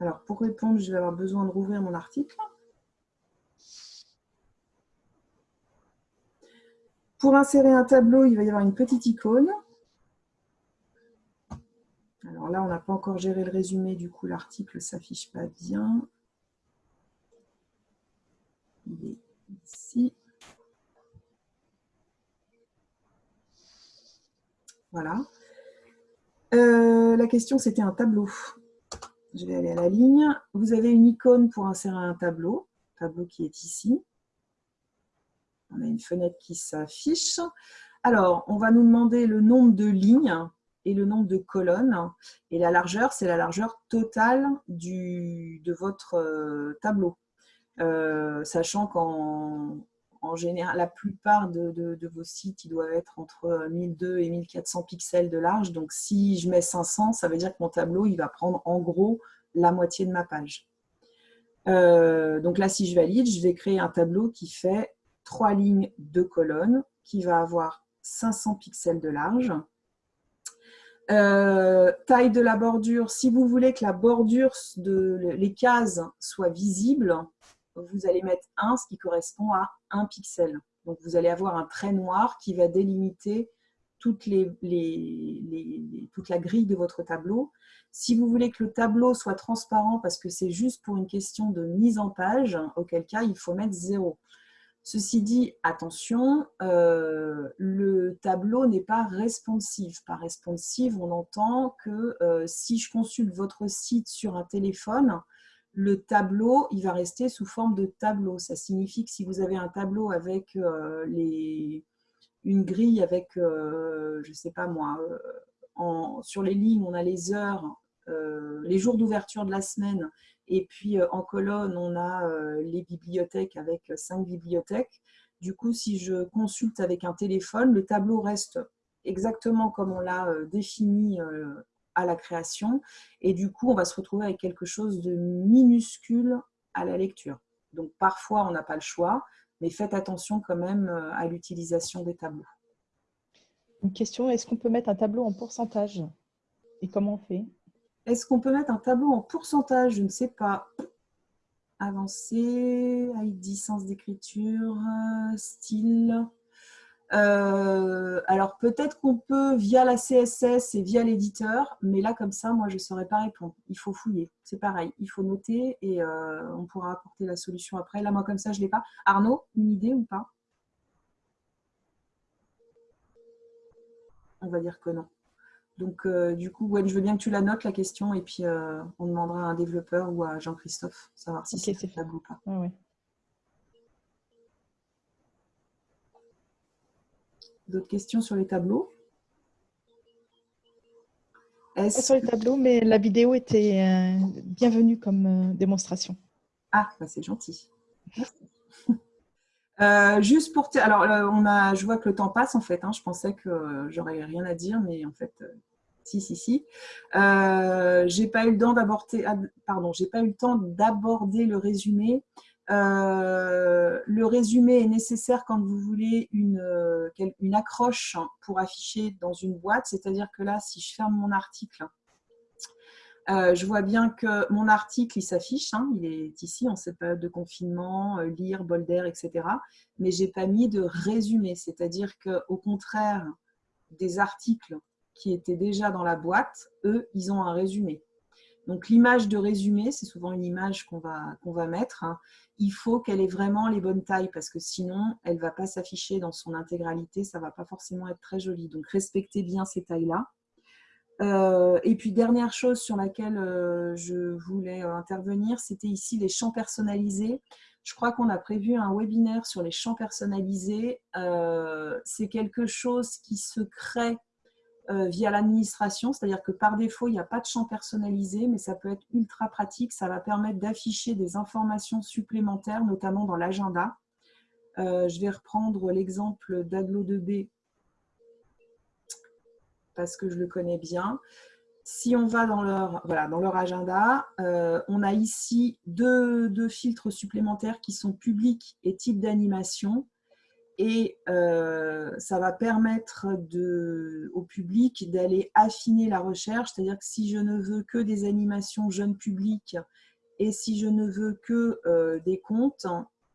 Alors, pour répondre, je vais avoir besoin de rouvrir mon article. Pour insérer un tableau, il va y avoir une petite icône. Alors là, on n'a pas encore géré le résumé, du coup, l'article ne s'affiche pas bien. Il est ici. Voilà. Euh, la question, c'était un tableau. Je vais aller à la ligne. Vous avez une icône pour insérer un tableau, tableau qui est ici. On a une fenêtre qui s'affiche. Alors, on va nous demander le nombre de lignes et le nombre de colonnes. Et la largeur, c'est la largeur totale du, de votre euh, tableau. Euh, sachant qu'en en général, la plupart de, vos sites, ils doivent être entre 1200 et 1400 pixels de large. Donc, si je mets 500, ça veut dire que mon tableau, il va prendre en gros la moitié de ma page. donc là, si je valide, je vais créer un tableau qui fait trois lignes, deux colonnes, qui va avoir 500 pixels de large. Euh, taille de la bordure, si vous voulez que la bordure, de, les cases soient vous allez mettre 1, ce qui correspond à 1 pixel. Donc vous allez avoir un trait noir qui va délimiter toute la grille de votre tableau. Si vous voulez que le tableau soit transparent parce que c'est juste pour une question de mise en page, auquel cas il faut mettre 0. Ceci dit, attention, euh, le tableau n'est pas responsive. Par responsive, on entend que euh, si je consulte votre site sur un téléphone, le tableau, il va rester sous forme de tableau. Ça signifie que si vous avez un tableau avec euh, les, une grille avec, je ne sais pas moi, sur les lignes, on a les heures, les jours d'ouverture de la semaine et puis, euh, en colonne, on a euh, les bibliothèques avec cinq bibliothèques. Du coup, si je consulte avec un téléphone, le tableau reste exactement comme on l'a euh, défini à la création. Et du coup, on va se retrouver avec quelque chose de minuscule à la lecture. Donc, parfois, on n'a pas le choix, mais faites attention quand même à l'utilisation des tableaux. Une question, est-ce qu'on peut mettre un tableau en pourcentage? Et comment on fait? Est-ce qu'on peut mettre un tableau en pourcentage? Je ne sais pas. Avancer, ID, sens d'écriture, style. Euh, alors peut-être qu'on peut via la CSS et via l'éditeur, mais là comme ça, moi je ne saurais pas répondre. Il faut fouiller, c'est pareil, il faut noter et euh, on pourra apporter la solution après. Là moi comme ça je ne l'ai pas. Arnaud, une idée ou pas? On va dire que non. Donc, euh, du coup, je veux bien que tu la notes, la question, et puis on demandera à un développeur ou à Jean-Christophe, savoir si c'est faisable ou pas. D'autres questions sur les tableaux Sur les tableaux, mais la vidéo était euh, bienvenue comme démonstration. Ah, bah, c'est gentil. juste pour... Alors, on a, je vois que le temps passe, en fait. Hein. je pensais que j'aurais rien à dire, mais en fait, si, si, si. Euh, j'ai pas eu le temps d'aborder, pardon, j'ai pas eu le temps d'aborder le résumé. Euh, le résumé est nécessaire quand vous voulez une, euh, une accroche pour afficher dans une boîte. C'est-à-dire que là, si je ferme mon article, je vois bien que mon article, il s'affiche, hein, il est ici en cette période de confinement, lire, bolder, etc. Mais j'ai pas mis de résumé, c'est-à-dire qu'au contraire des articles qui étaient déjà dans la boîte, eux, ils ont un résumé. Donc l'image de résumé, c'est souvent une image qu'on va, mettre. Hein. Il faut qu'elle ait vraiment les bonnes tailles parce que sinon, elle ne va pas s'afficher dans son intégralité. Ça ne va pas forcément être très joli. Donc respectez bien ces tailles-là. Euh, et puis dernière chose sur laquelle euh, je voulais euh, intervenir, c'était ici les champs personnalisés. Je crois qu'on a prévu un webinaire sur les champs personnalisés. c'est quelque chose qui se crée via l'administration, c'est-à-dire que par défaut, il n'y a pas de champ personnalisé, mais ça peut être ultra pratique. Ça va permettre d'afficher des informations supplémentaires, notamment dans l'agenda. Euh, je vais reprendre l'exemple d'Aglo2B parce que je le connais bien. Si on va dans leur, voilà, dans leur agenda, euh, on a ici deux, deux filtres supplémentaires qui sont publics et type d'animation et euh, ça va permettre au public d'aller affiner la recherche, c'est-à-dire que si je ne veux que des animations jeunes publics et si je ne veux que euh, des comptes,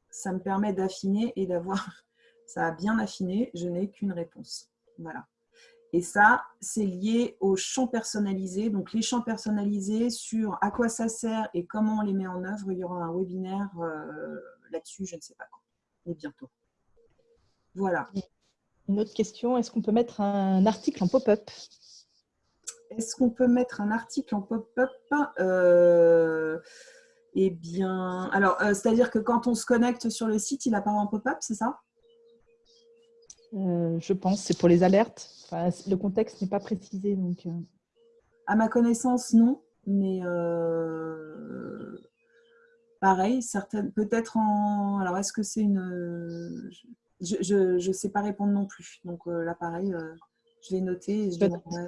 ça me permet d'affiner et d'avoir, ça a bien affiné, je n'ai qu'une réponse. Voilà. Et ça, c'est lié aux champs personnalisés. Donc, les champs personnalisés sur à quoi ça sert et comment on les met en œuvre, il y aura un webinaire euh, là-dessus, je ne sais pas quand, mais bientôt. Voilà. Une autre question, est-ce qu'on peut mettre un article en pop-up? Est-ce qu'on peut mettre un article en pop-up? Euh, Eh bien, alors, euh, c'est-à-dire que quand on se connecte sur le site, il apparaît en pop-up, c'est ça? Euh, Je pense, c'est pour les alertes. le contexte n'est pas précisé. Donc, À ma connaissance, non. Mais pareil, certaines, peut-être en... Alors, est-ce que c'est une... Je ne sais pas répondre non plus. Donc là, pareil, je l'ai noté et je demanderai...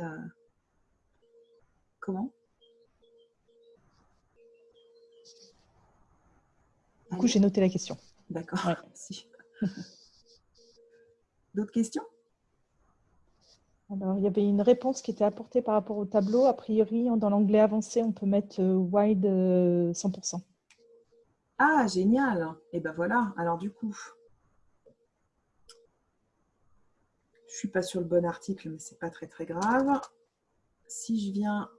Comment? Du coup, j'ai noté la question. D'accord, merci. D'autres questions? Alors, il y avait une réponse qui était apportée par rapport au tableau. A priori, dans l'anglais avancé, on peut mettre euh, wide 100%. Euh, ah, génial Et eh ben voilà, alors du coup, je ne suis pas sur le bon article, mais ce n'est pas très très grave. Si je viens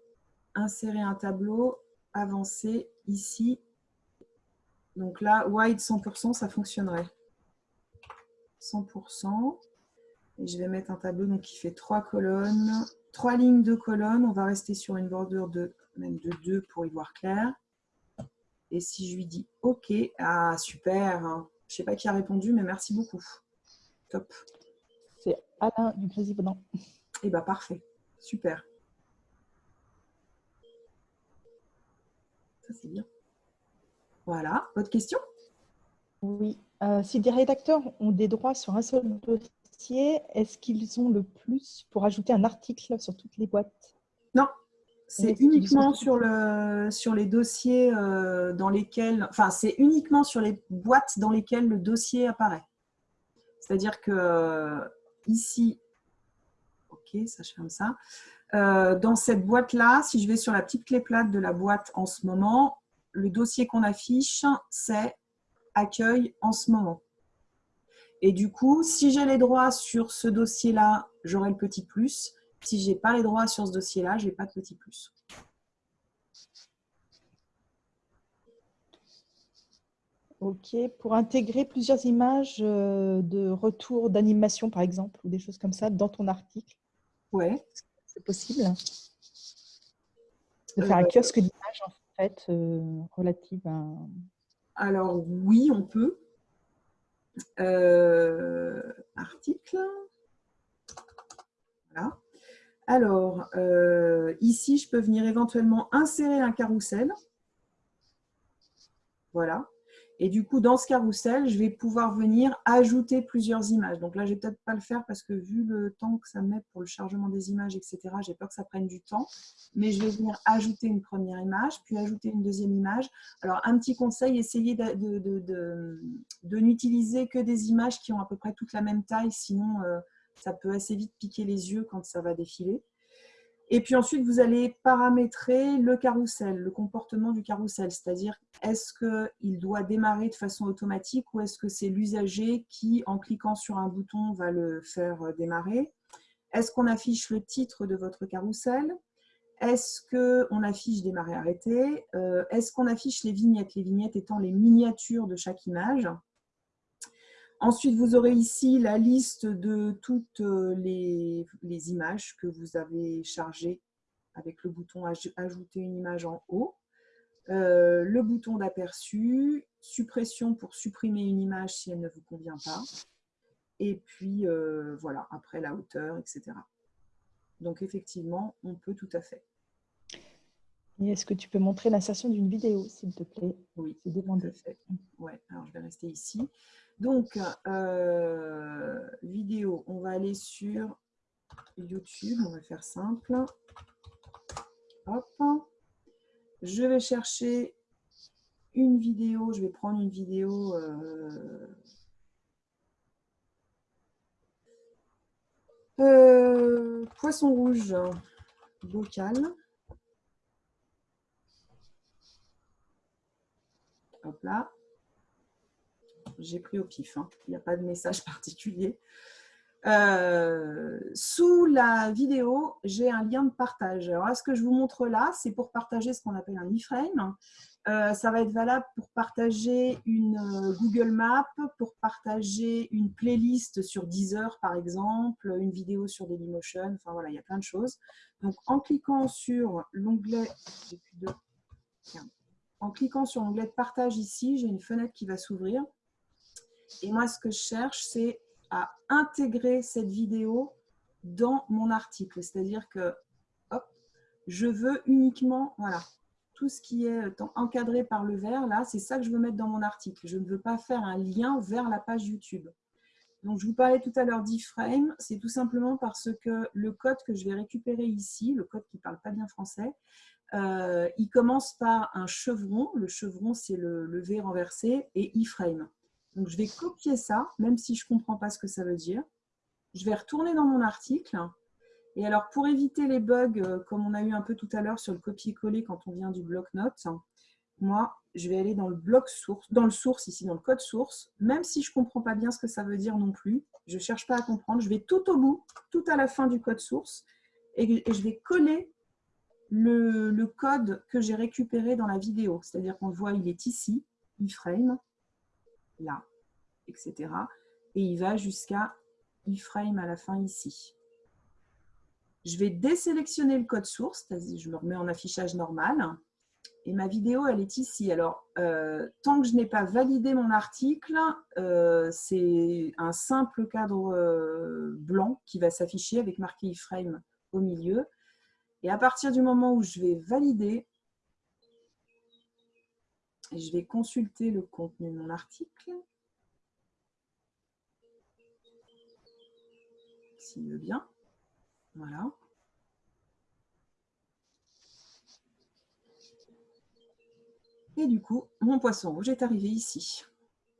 insérer un tableau, avancer ici, donc là, wide 100%, ça fonctionnerait. 100%. Et je vais mettre un tableau qui fait trois colonnes, trois lignes de colonnes. On va rester sur une bordure de même de 2 pour y voir clair. Et si je lui dis OK, ah super, je ne sais pas qui a répondu, mais merci beaucoup. Top. C'est Alain du président. Eh bien, parfait. Super. Ça, c'est bien. Voilà. Autre question? Oui. Euh, si des rédacteurs ont des droits sur un seul dossier, est-ce qu'ils ont le plus pour ajouter un article sur toutes les boîtes? Non. C'est uniquement sur, le, sur les dossiers euh, dans lesquels, enfin, c'est uniquement sur les boîtes dans lesquelles le dossier apparaît. C'est-à-dire que ici, ok, ça je ferme ça. dans cette boîte-là, si je vais sur la petite clé plate de la boîte en ce moment, le dossier qu'on affiche, c'est accueil en ce moment. Et du coup, si j'ai les droits sur ce dossier-là, j'aurai le petit plus. Si je n'ai pas les droits sur ce dossier-là, je n'ai pas de petit plus. Ok, pour intégrer plusieurs images euh, de retour d'animation, par exemple, ou des choses comme ça, dans ton article? Ouais. C'est possible? De faire un euh, kiosque d'images, en fait, euh, relative à... Alors oui, on peut. Euh, article. Voilà. Alors, ici, je peux venir éventuellement insérer un carrousel. Voilà. Et du coup, dans ce carrousel, je vais pouvoir venir ajouter plusieurs images. Donc là, je vais peut-être pas le faire parce que vu le temps que ça met pour le chargement des images, etc., j'ai peur que ça prenne du temps. Mais je vais venir ajouter une première image, puis ajouter une deuxième image. Alors, un petit conseil, essayez de, de, n'utiliser que des images qui ont à peu près toute la même taille, sinon euh, ça peut assez vite piquer les yeux quand ça va défiler. Et puis ensuite, vous allez paramétrer le carrousel, le comportement du carrousel, c'est-à-dire est-ce qu'il doit démarrer de façon automatique ou est-ce que c'est l'usager qui, en cliquant sur un bouton, va le faire euh, démarrer? Est-ce qu'on affiche le titre de votre carrousel? Est-ce qu'on affiche démarrer arrêter euh, Est-ce qu'on affiche les vignettes? Les vignettes étant les miniatures de chaque image. Ensuite, vous aurez ici la liste de toutes euh, les, images que vous avez chargées avec le bouton « Ajouter une image » en haut. Euh, le bouton d'aperçu, suppression pour supprimer une image si elle ne vous convient pas. Et puis, euh, voilà, après la hauteur, etc. Donc, effectivement, on peut tout à fait. Et est-ce que tu peux montrer l'insertion d'une vidéo, s'il te plaît? Oui, c'est demandé. Fait. Ouais, alors je vais rester ici. Donc, euh, vidéo, on va aller sur YouTube, on va faire simple. Hop. Je vais chercher une vidéo, je vais prendre une vidéo euh, euh, poisson rouge bocal. Là j'ai pris au pif, hein. il n'y a pas de message particulier. Euh, sous la vidéo, j'ai un lien de partage. Alors, ce que je vous montre là, c'est pour partager ce qu'on appelle un iframe. Euh, ça va être valable pour partager une euh, Google Map, pour partager une playlist sur Deezer, par exemple, une vidéo sur Dailymotion. Enfin, voilà, il y a plein de choses. Donc, en cliquant sur l'onglet... En cliquant sur l'onglet partage ici, j'ai une fenêtre qui va s'ouvrir. Et moi, ce que je cherche, c'est à intégrer cette vidéo dans mon article. C'est-à-dire que hop, je veux uniquement, voilà, tout ce qui est encadré par le vert, là, c'est ça que je veux mettre dans mon article. Je ne veux pas faire un lien vers la page YouTube. Donc, je vous parlais tout à l'heure d'iframe, c'est tout simplement parce que le code que je vais récupérer ici, le code qui ne parle pas bien français, euh, il commence par un chevron. Le chevron, c'est le, V renversé et iframe. Donc, je vais copier ça, même si je ne comprends pas ce que ça veut dire. Je vais retourner dans mon article. Et alors, pour éviter les bugs, euh, comme on a eu un peu tout à l'heure sur le copier-coller quand on vient du bloc-notes, moi, je vais aller dans le bloc source, dans le source ici, dans le code source, même si je ne comprends pas bien ce que ça veut dire non plus. Je ne cherche pas à comprendre. Je vais tout au bout, tout à la fin du code source, et, je vais coller le, code que j'ai récupéré dans la vidéo. C'est-à-dire qu'on voit, il est ici, iframe, là, etc. Et il va jusqu'à iframe à la fin ici. Je vais désélectionner le code source, je me remets en affichage normal. Et ma vidéo, elle est ici. Alors, euh, tant que je n'ai pas validé mon article, euh, c'est un simple cadre euh, blanc qui va s'afficher avec marqué iframe au milieu. Et à partir du moment où je vais valider, je vais consulter le contenu de mon article. S'il veut bien. Voilà. Et du coup, mon poisson rouge est arrivé ici.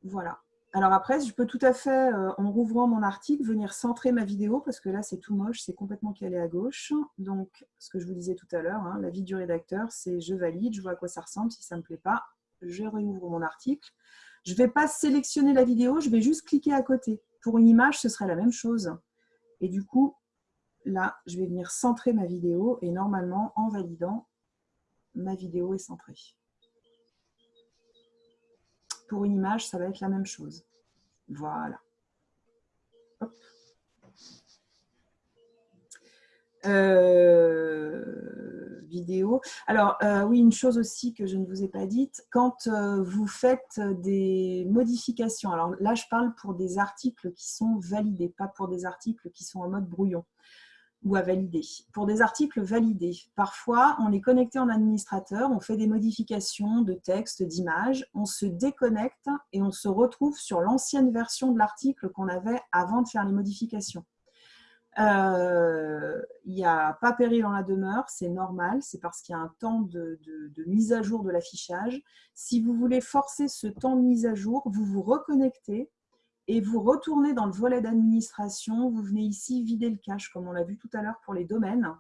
Voilà. Alors après, je peux tout à fait, euh, en rouvrant mon article, venir centrer ma vidéo, parce que là, c'est tout moche, c'est complètement calé à gauche. Donc, ce que je vous disais tout à l'heure, hein, la vie du rédacteur, c'est je valide, je vois à quoi ça ressemble. Si ça ne me plaît pas, je réouvre mon article. Je ne vais pas sélectionner la vidéo, je vais juste cliquer à côté. Pour une image, ce serait la même chose. Et du coup, là, je vais venir centrer ma vidéo et normalement, en validant, ma vidéo est centrée. Pour une image, ça va être la même chose. Voilà. Euh, vidéo. Alors, euh, oui, une chose aussi que je ne vous ai pas dite, quand euh, vous faites des modifications, alors là, je parle pour des articles qui sont validés, pas pour des articles qui sont en mode brouillon ou à valider. Pour des articles validés, parfois, on est connecté en administrateur, on fait des modifications de texte, d'image, on se déconnecte et on se retrouve sur l'ancienne version de l'article qu'on avait avant de faire les modifications. Euh, il n'y a pas péril dans la demeure, c'est normal, c'est parce qu'il y a un temps de mise à jour de l'affichage. Si vous voulez forcer ce temps de mise à jour, vous vous reconnectez et vous retournez dans le volet d'administration, vous venez ici vider le cache, comme on l'a vu tout à l'heure pour les domaines.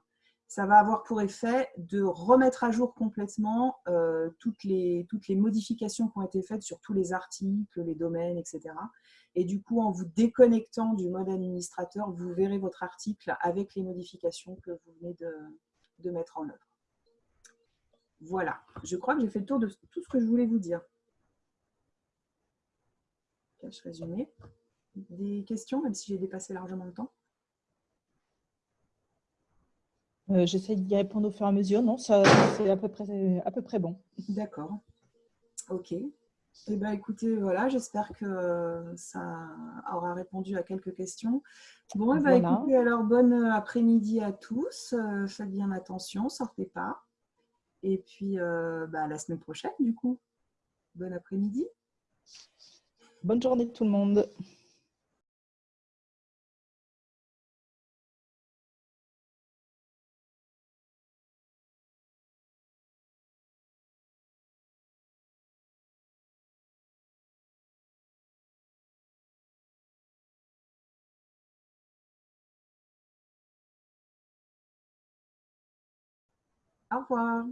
Ça va avoir pour effet de remettre à jour complètement euh, toutes, les, modifications qui ont été faites sur tous les articles, les domaines, etc. Et du coup, en vous déconnectant du mode administrateur, vous verrez votre article avec les modifications que vous venez de, de mettre en œuvre. Voilà, je crois que j'ai fait le tour de tout ce que je voulais vous dire résumé. Des questions, même si j'ai dépassé largement le temps euh, J'essaie d'y répondre au fur et à mesure. Non, ça c'est à peu près, à peu près bon. D'accord. Ok. Eh ben, écoutez, voilà, j'espère que ça aura répondu à quelques questions. Bon, eh ben, écoutez, alors bonne après-midi à tous. Euh, faites bien attention, sortez pas. Et puis, euh, bah, la semaine prochaine, du coup. Bon après-midi. Bonne journée tout le monde. Au revoir.